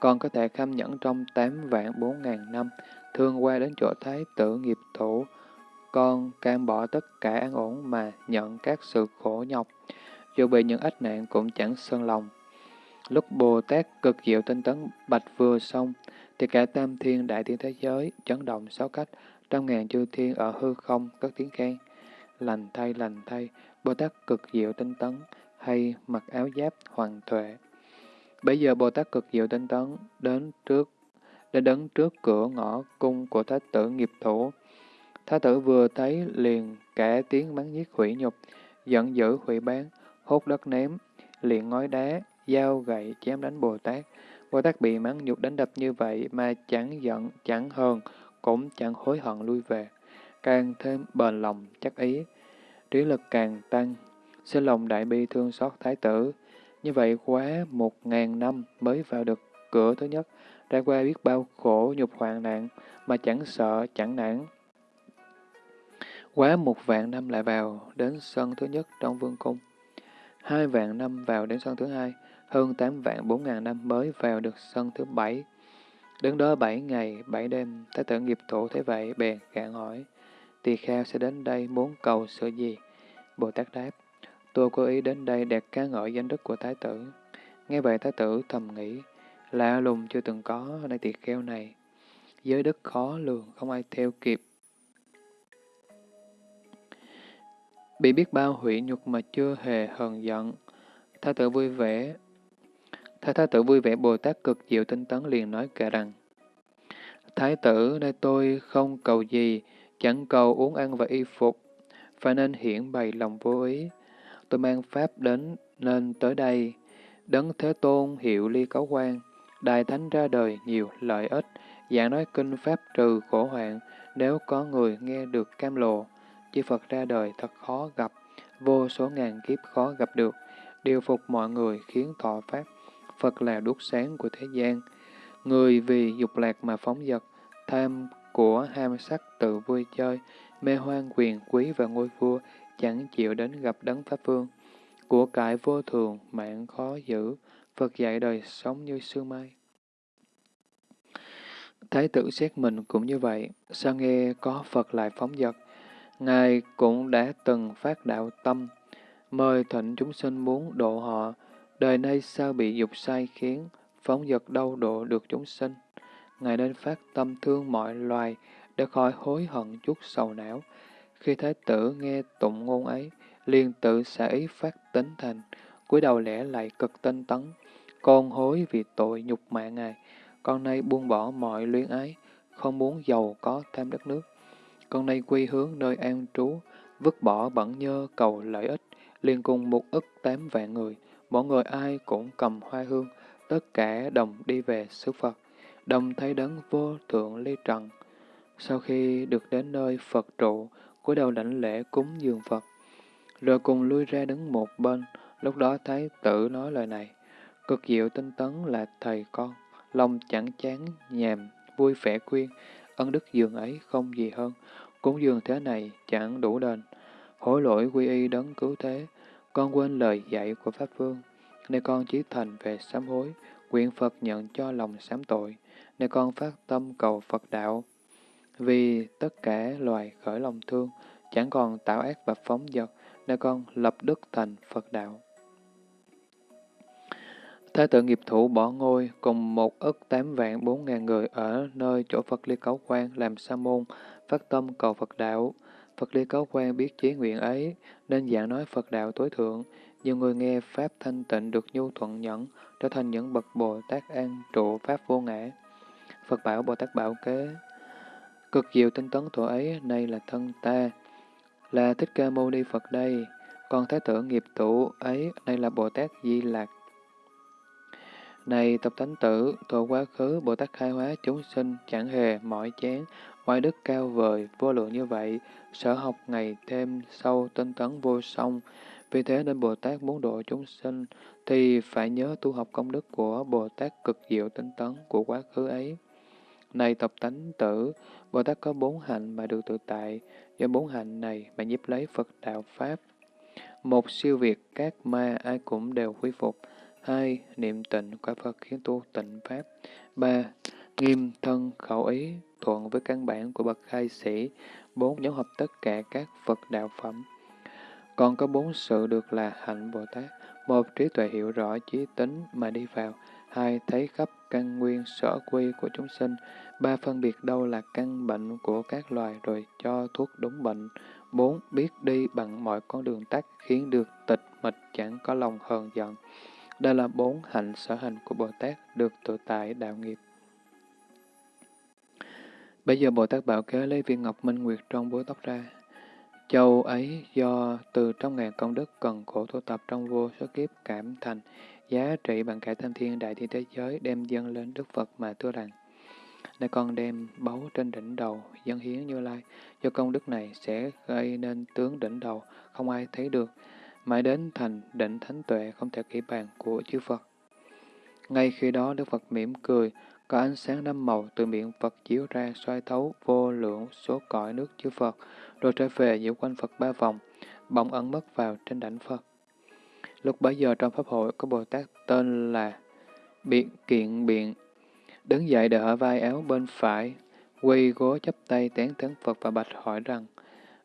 Còn có thể kham nhẫn trong tám vạn bốn ngàn năm, thương qua đến chỗ thái tử nghiệp thủ, con cam bỏ tất cả an ổn mà nhận các sự khổ nhọc, dù bị những ách nạn cũng chẳng sơn lòng. Lúc Bồ Tát cực diệu tinh tấn bạch vừa xong, thì cả tam thiên đại thiên thế giới chấn động sáu cách, trăm ngàn chư thiên ở hư không cất tiếng khen. Lành thay, lành thay, Bồ Tát cực diệu tinh tấn, hay mặc áo giáp hoàng tuệ. Bây giờ Bồ Tát cực diệu tinh tấn đến trước đến đứng trước cửa ngõ cung của Thái tử nghiệp thủ. Thái tử vừa thấy liền cả tiếng mắng giết hủy nhục, giận dữ hủy bán, hốt đất ném, liền ngói đá, dao gậy chém đánh Bồ Tát. Bồ Tát bị mắng nhục đánh đập như vậy mà chẳng giận, chẳng hờn, cũng chẳng hối hận lui về, càng thêm bền lòng chắc ý, trí lực càng tăng, xin lòng đại bi thương xót thái tử. Như vậy quá một ngàn năm mới vào được cửa thứ nhất, ra qua biết bao khổ nhục hoạn nạn mà chẳng sợ, chẳng nản. Quá một vạn năm lại vào đến sân thứ nhất trong vương cung. Hai vạn năm vào đến sân thứ hai, hơn tám vạn bốn ngàn năm mới vào được sân thứ bảy. Đứng đó bảy ngày, bảy đêm, thái tử nghiệp thủ thế vậy, bèn gạn hỏi, tỳ kheo sẽ đến đây muốn cầu sự gì? Bồ Tát đáp, tôi cố ý đến đây đẹp ca ngợi danh đức của thái tử. Nghe vậy thái tử thầm nghĩ, lạ lùng chưa từng có ở nơi tiệt kheo này. Giới đức khó lường, không ai theo kịp. Bị biết bao hủy nhục mà chưa hề hờn giận. Thái tử vui vẻ. Thái thái tử vui vẻ Bồ Tát cực diệu tinh tấn liền nói kể rằng, Thái tử, nơi tôi không cầu gì, chẳng cầu uống ăn và y phục, phải nên hiển bày lòng vô ý. Tôi mang Pháp đến nên tới đây. Đấng Thế Tôn hiệu ly cấu quan, Đại Thánh ra đời nhiều lợi ích, giảng nói kinh Pháp trừ khổ hoạn, nếu có người nghe được cam lộ Chư Phật ra đời thật khó gặp, vô số ngàn kiếp khó gặp được, điều phục mọi người khiến thọ Pháp. Phật là đuốc sáng của thế gian. Người vì dục lạc mà phóng dật, tham của ham sắc tự vui chơi, mê hoang quyền quý và ngôi vua, chẳng chịu đến gặp đấng Pháp Vương. Của cải vô thường, mạng khó giữ, Phật dạy đời sống như sương mai. Thái tử xét mình cũng như vậy, sao nghe có Phật lại phóng dật. Ngài cũng đã từng phát đạo tâm, mời thịnh chúng sinh muốn độ họ, đời nay sao bị dục sai khiến, phóng dật đâu độ được chúng sinh. Ngài nên phát tâm thương mọi loài, để khỏi hối hận chút sầu não. Khi Thái tử nghe tụng ngôn ấy, liền tự xả ý phát tính thành, cúi đầu lẽ lại cực tinh tấn. Con hối vì tội nhục mạ Ngài, con nay buông bỏ mọi luyến ái, không muốn giàu có tham đất nước. Con nay quy hướng nơi an trú, vứt bỏ bẩn nhơ cầu lợi ích, liền cùng một ức tám vạn người, mỗi người ai cũng cầm hoa hương, tất cả đồng đi về xứ Phật, đồng thấy đấng vô thượng ly trần. Sau khi được đến nơi Phật trụ, cúi đầu đảnh lễ cúng dường Phật, rồi cùng lui ra đứng một bên, lúc đó Thái tử nói lời này, cực diệu tinh tấn là thầy con, lòng chẳng chán nhàm, vui vẻ khuyên, ân đức dường ấy không gì hơn, cúng dường thế này chẳng đủ đền, hối lỗi quy y đấng cứu thế, con quên lời dạy của Pháp Vương, nên con chí thành về sám hối, nguyện Phật nhận cho lòng sám tội, nên con phát tâm cầu Phật đạo. Vì tất cả loài khởi lòng thương, chẳng còn tạo ác và phóng dật, nên con lập đức thành Phật đạo. Thái tử nghiệp thủ bỏ ngôi cùng một ức tám vạn bốn ngàn người ở nơi chỗ Phật Ly Cấu Quan làm sa môn, phát tâm cầu Phật đạo. Phật Ly Cấu Quan biết chế nguyện ấy, nên giảng nói Phật đạo tối thượng. Nhiều người nghe Pháp thanh tịnh được nhu thuận nhẫn, trở thành những bậc Bồ Tát an trụ Pháp vô ngã. Phật bảo Bồ Tát bảo kế, cực diệu tinh tấn thủ ấy, nay là thân ta, là Thích Ca Mâu Ni Phật đây, còn Thái tử nghiệp tụ ấy, nay là Bồ Tát Di Lạc. Này tập thánh tử, thuở quá khứ Bồ Tát khai hóa chúng sinh chẳng hề mỏi chán, oai đức cao vời, vô lượng như vậy, sở học ngày thêm sâu tinh tấn vô song. Vì thế nên Bồ Tát muốn độ chúng sinh, thì phải nhớ tu học công đức của Bồ Tát cực diệu tinh tấn của quá khứ ấy. Này tập tánh tử, Bồ Tát có bốn hạnh mà được tự tại, do bốn hạnh này mà nhiếp lấy Phật đạo Pháp. Một siêu việt các ma ai cũng đều quy phục. Hai, niệm tịnh quả Phật khiến tu tịnh Pháp. Ba, nghiêm thân khẩu ý thuận với căn bản của bậc khai sĩ. Bốn, nhóm hợp tất cả các Phật đạo phẩm. Còn có bốn sự được là hạnh Bồ Tát. Một, trí tuệ hiểu rõ trí tính mà đi vào. Hai, thấy khắp căn nguyên sở quy của chúng sinh. Ba, phân biệt đâu là căn bệnh của các loài rồi cho thuốc đúng bệnh. Bốn, biết đi bằng mọi con đường tắt khiến được tịch mịch chẳng có lòng hờn giận. Đây là bốn hạnh sở hành của Bồ Tát được tự tại đạo nghiệp. Bây giờ Bồ Tát Bảo Kế lấy viên ngọc minh nguyệt trong búi tóc ra. Châu ấy do từ trong ngàn công đức cần khổ tu tập trong vô số kiếp cảm thành, giá trị bằng cả tam thiên đại thiên thế giới đem dâng lên Đức Phật mà thưa rằng. Nay con đem báu trên đỉnh đầu, dân hiến như lai, do công đức này sẽ gây nên tướng đỉnh đầu, không ai thấy được, mãi đến thành định thánh tuệ không thể kỹ bàn của chư Phật. Ngay khi đó Đức Phật mỉm cười, có ánh sáng năm màu từ miệng Phật chiếu ra xoay thấu vô lượng số cõi nước chư Phật, rồi trở về giữa quanh Phật ba vòng, bỗng ẩn mất vào trên đảnh Phật. Lúc bấy giờ trong Pháp hội có Bồ Tát tên là Biện Kiện Biện, đứng dậy đỡ vai áo bên phải, quỳ gối chấp tay tán thắng Phật và bạch hỏi rằng,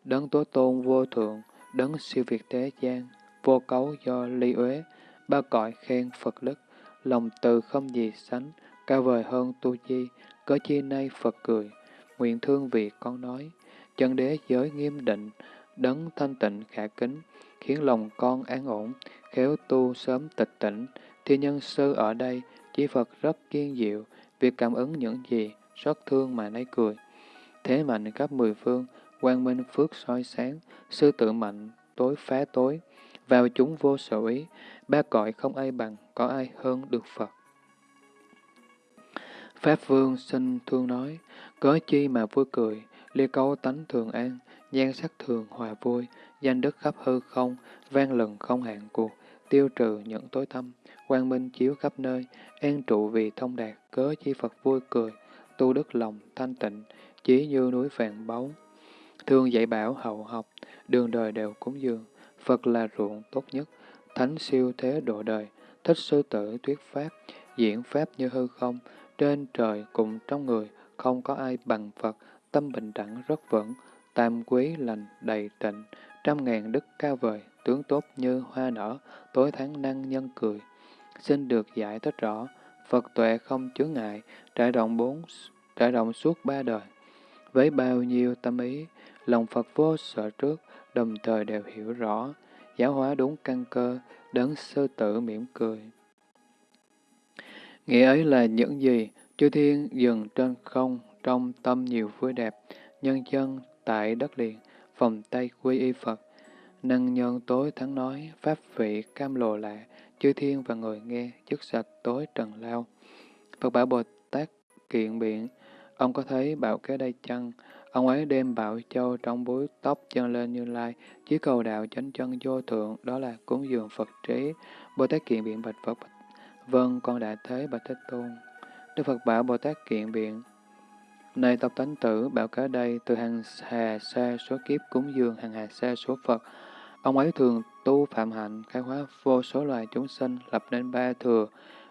Đấng Tố Tôn vô thượng, đấng siêu việt thế gian, vô cấu do ly uế, ba cõi khen Phật đức, lòng từ không gì sánh, cao vời hơn tu di, có chi nay Phật cười, nguyện thương vị con nói, chân đế giới nghiêm định, đấng thanh tịnh khả kính, khiến lòng con an ổn, khéo tu sớm tịch tỉnh, thì nhân sư ở đây, chỉ Phật rất kiên diệu, việc cảm ứng những gì, rất thương mà nấy cười. Thế mạnh khắp mười phương, quang minh phước soi sáng, sư tự mạnh, tối phá tối, vào chúng vô sở ý, ba cõi không ai bằng, có ai hơn được Phật. Pháp Vương xin thương nói, có chi mà vui cười, ly câu tánh thường an, nhan sắc thường hòa vui, danh đức khắp hư không, vang lừng không hạn cuộc, tiêu trừ những tối tâm, quang minh chiếu khắp nơi, an trụ vì thông đạt, cớ chi Phật vui cười, tu đức lòng thanh tịnh, chí như núi vàng báu. thương dạy bảo hậu học, đường đời đều cúng dường, Phật là ruộng tốt nhất, thánh siêu thế độ đời, thích sư tử thuyết pháp, diễn pháp như hư không, trên trời cùng trong người, không có ai bằng Phật, tâm bình đẳng rất vững, tam quý lành đầy tịnh, trăm ngàn đức cao vời, tướng tốt như hoa nở, tối tháng năng nhân cười. Xin được giải thích rõ, Phật tuệ không chướng ngại, trải rộng bốn, trải rộng suốt ba đời. Với bao nhiêu tâm ý, lòng Phật vô sợ trước, đồng thời đều hiểu rõ, giáo hóa đúng căn cơ, đấng sư tử mỉm cười. Nghĩa ấy là những gì? Chư thiên dừng trên không, trong tâm nhiều vui đẹp, nhân dân tại đất liền, phòng tay quy y Phật. Năng nhân tối thắng nói, pháp vị cam lồ lạ, chư thiên và người nghe, chức sạch tối trần lao. Phật bảo Bồ Tát kiện biện, ông có thấy bảo kế đây chăng? Ông ấy đem bảo châu trong búi tóc chân lên như lai, chí cầu đạo chánh chân vô thượng, đó là cúng dường Phật trí. Bồ Tát kiện biện bạch Phật, vâng, con đã thấy bạch Thế Tôn. Đức Phật bảo Bồ Tát kiện biện, Này tộc tánh tử, bảo cả đây, từ hàng hà xa số kiếp cúng dường hàng hà xa số Phật. Ông ấy thường tu phạm hạnh, khai hóa vô số loài chúng sinh, lập nên ba thừa,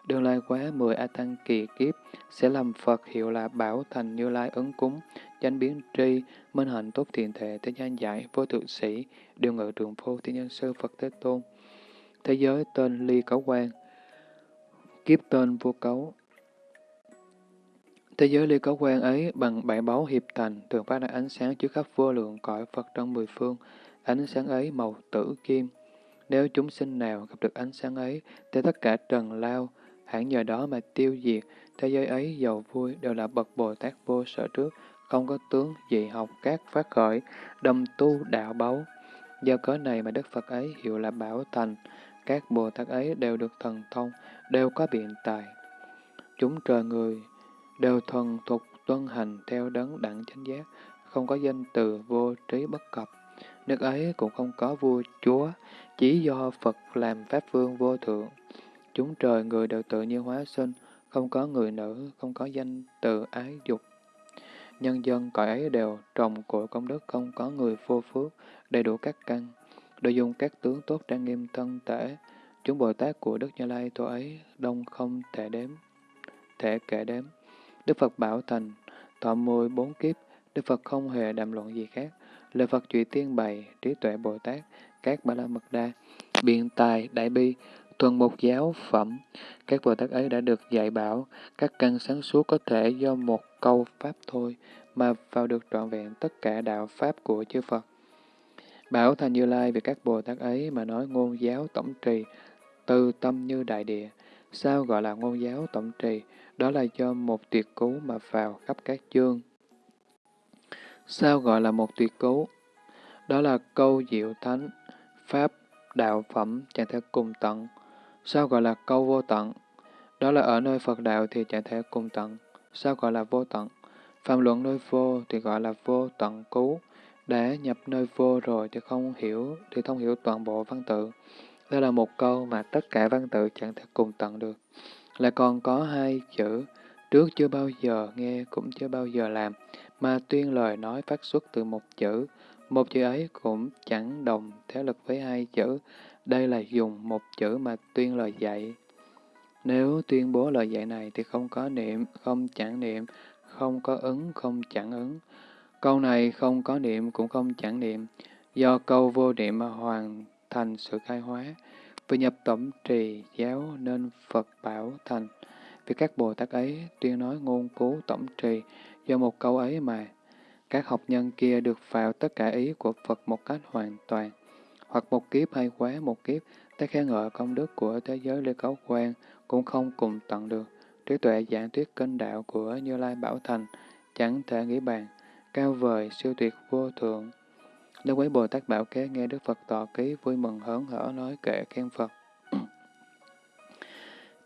đường lai quá mười A Tăng kỳ kiếp, sẽ làm Phật hiệu là Bảo Thành Như Lai ứng cúng, chánh biến tri, minh hạnh tốt thiện thể, thế gian giải, vô thượng sĩ, điều ngự trường phu, thiên nhân sư Phật Thế Tôn. Thế giới tên ly cấu quan, kiếp tên vô cấu. Thế giới ly cấu quan ấy bằng bảy báu hiệp thành, thường phát ra ánh sáng trước khắp vô lượng cõi Phật trong mười phương. Ánh sáng ấy màu tử kim. Nếu chúng sinh nào gặp được ánh sáng ấy, thì tất cả trần lao, hẳn nhờ đó mà tiêu diệt, thế giới ấy giàu vui đều là bậc Bồ Tát vô sở trước, không có tướng dị học các phát khởi, đâm tu đạo báu. Do cớ này mà Đức Phật ấy hiệu là Bảo Thành, các Bồ Tát ấy đều được thần thông, đều có biện tài. Chúng trời người đều thuần thuộc tuân hành theo đấng đẳng chánh giác, không có danh từ vô trí bất cập. Nước ấy cũng không có vua chúa, chỉ do Phật làm Pháp Vương vô thượng. Chúng trời người đều tự nhiên hóa sinh, không có người nữ, không có danh từ ái dục. Nhân dân cõi ấy đều trồng của công đức, không có người vô phước, đầy đủ các căn, đều dùng các tướng tốt trang nghiêm thân thể. Chúng Bồ Tát của Đức Như Lai tổ ấy đông không thể đếm, thể kể đếm. Đức Phật bảo thành, thọ mười bốn kiếp, Đức Phật không hề đàm luận gì khác. Lời Phật trụy tiên bày, trí tuệ Bồ Tát, các ba la mật đa, biện tài, đại bi, Thuần một giáo phẩm, các Bồ Tát ấy đã được dạy bảo, các căn sáng suốt có thể do một câu Pháp thôi mà vào được trọn vẹn tất cả đạo Pháp của chư Phật. Bảo Thành Như Lai về các Bồ Tát ấy mà nói ngôn giáo tổng trì, từ tâm như đại địa. Sao gọi là ngôn giáo tổng trì? Đó là do một tuyệt cú mà vào khắp các chương. Sao gọi là một tuyệt cú? Đó là câu diệu thánh, Pháp, đạo phẩm chẳng thể cùng tận, Sao gọi là câu vô tận? Đó là ở nơi Phật đạo thì chẳng thể cùng tận. Sao gọi là vô tận? Phạm luận nơi vô thì gọi là vô tận cứu. Đã nhập nơi vô rồi thì không hiểu, thì không hiểu toàn bộ văn tự. Đây là một câu mà tất cả văn tự chẳng thể cùng tận được. Lại còn có hai chữ, trước chưa bao giờ nghe cũng chưa bao giờ làm, mà tuyên lời nói phát xuất từ một chữ. Một chữ ấy cũng chẳng đồng thế lực với hai chữ, đây là dùng một chữ mà tuyên lời dạy. Nếu tuyên bố lời dạy này thì không có niệm, không chẳng niệm, không có ứng, không chẳng ứng. Câu này không có niệm cũng không chẳng niệm, do câu vô niệm mà hoàn thành sự khai hóa. Vì nhập tổng trì giáo nên Phật bảo thành. Vì các Bồ Tát ấy tuyên nói ngôn cứu tổng trì do một câu ấy mà. Các học nhân kia được vào tất cả ý của Phật một cách hoàn toàn. Hoặc một kiếp hay quá một kiếp, ta khen ngợi công đức của thế giới Lê Cấu quan cũng không cùng tận được. Trí tuệ giảng thuyết kinh đạo của Như Lai Bảo Thành chẳng thể nghĩ bàn, cao vời, siêu tuyệt vô thượng. Lê Quế Bồ Tát Bảo Kế nghe Đức Phật tọa ký vui mừng hớn hở nói kệ khen Phật.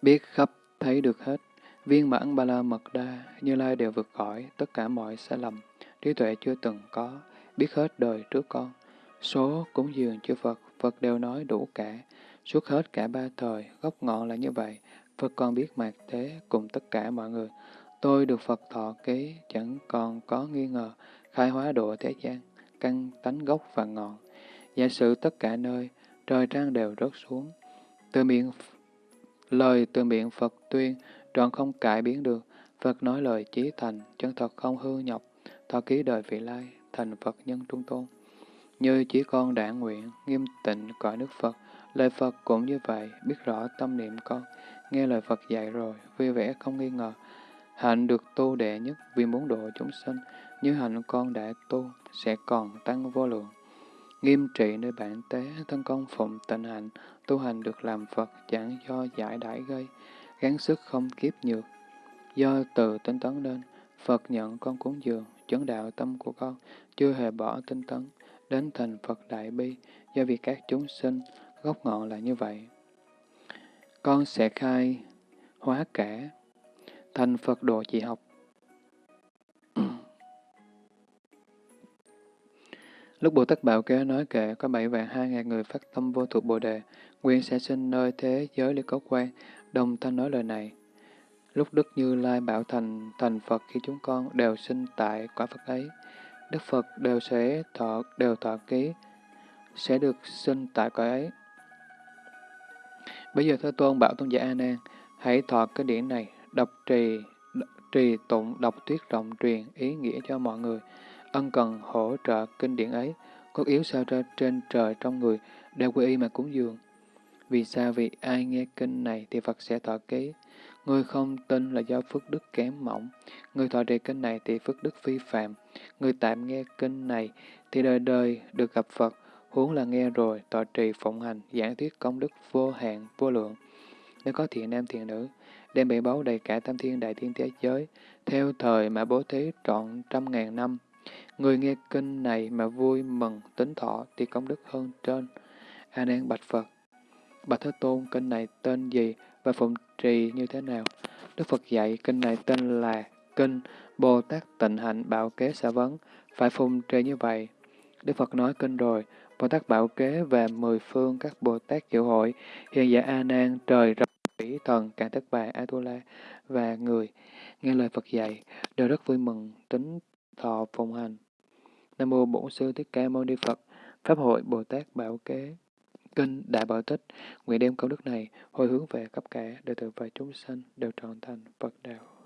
Biết khắp thấy được hết, viên mãn ba la mật đa, Như Lai đều vượt khỏi tất cả mọi sai lầm, trí tuệ chưa từng có, biết hết đời trước con. Số cúng dường chư Phật, Phật đều nói đủ cả, suốt hết cả ba thời, gốc ngọn là như vậy, Phật còn biết mạc thế cùng tất cả mọi người. Tôi được Phật thọ ký, chẳng còn có nghi ngờ, khai hóa độ thế gian, căn tánh gốc và ngọn. Giả sử tất cả nơi, trời trăng đều rớt xuống. Từ miệng lời từ miệng Phật tuyên, trọn không cải biến được. Phật nói lời chí thành, chân thật không hư nhọc, thọ ký đời vị lai, thành Phật nhân trung tôn. Như chỉ con đã nguyện, nghiêm tịnh cõi nước Phật, lời Phật cũng như vậy, biết rõ tâm niệm con, nghe lời Phật dạy rồi, vui vẻ không nghi ngờ. Hạnh được tu đệ nhất vì muốn độ chúng sinh, như hạnh con đã tu, sẽ còn tăng vô lượng. Nghiêm trị nơi bản tế, thân con phụng tịnh hạnh, tu hành được làm Phật chẳng do giải đãi gây, gắng sức không kiếp nhược. Do từ tinh tấn nên, Phật nhận con cúng dường, chấn đạo tâm của con, chưa hề bỏ tinh tấn, đến thành Phật Đại Bi, do vì các chúng sinh, gốc ngọn là như vậy. Con sẽ khai hóa cả, thành Phật độ chỉ học. Lúc Bồ Tát Bảo Kế nói kệ có bảy vạn hai ngàn người phát tâm vô thuộc Bồ Đề, nguyên sẽ sinh nơi thế giới lý cấu quan, đồng thanh nói lời này. Lúc Đức Như Lai bảo thành thành Phật khi chúng con đều sinh tại quả Phật ấy, Đức Phật đều sẽ thọ đều thọ ký, sẽ được sinh tại cõi ấy. Bây giờ Thế Tôn bảo tôn giả A Nan, hãy thọ cái điển này, đọc trì, trì tụng, đọc thuyết rộng truyền ý nghĩa cho mọi người. Ân cần hỗ trợ kinh điển ấy, cốt yếu sao ra trên trời trong người, đều quy y mà cúng dường. Vì sao? Vì ai nghe kinh này thì Phật sẽ thọ ký. Người không tin là do phước đức kém mỏng. Người thọ trì kinh này thì phước đức vi phạm. Người tạm nghe kinh này thì đời đời được gặp Phật. Huống là nghe rồi, tọa trì phụng hành, giảng thuyết công đức vô hạn, vô lượng. Nếu có thiện nam thiện nữ, đem bị báu đầy cả tam thiên đại thiên thế giới, theo thời mà bố thí trọn trăm ngàn năm. Người nghe kinh này mà vui mừng, tính thọ thì công đức hơn trên. A Nan bạch Phật, Bạch Thế Tôn, kinh này tên gì và phụng trì như thế nào? Đức Phật dạy kinh này tên là Kinh Bồ Tát Tịnh Hạnh Bảo Kế Xã Vấn, phải phụng trì như vậy. Đức Phật nói kinh rồi, Bồ Tát Bảo Kế và mười phương các Bồ Tát diệu hội, hiện giả A Nan, trời rộng vĩ thần, cả tất bà Atula và người, nghe lời Phật dạy, đều rất vui mừng, tính thọ phụng hành. Nam mô Bổn sư Thích Ca Mâu Ni Phật. Pháp hội Bồ Tát Bảo Kế. Kinh Đại Bảo Tích, nguyện đem công đức này hồi hướng về khắp cả đệ tử và chúng sanh đều trọn thành Phật đạo.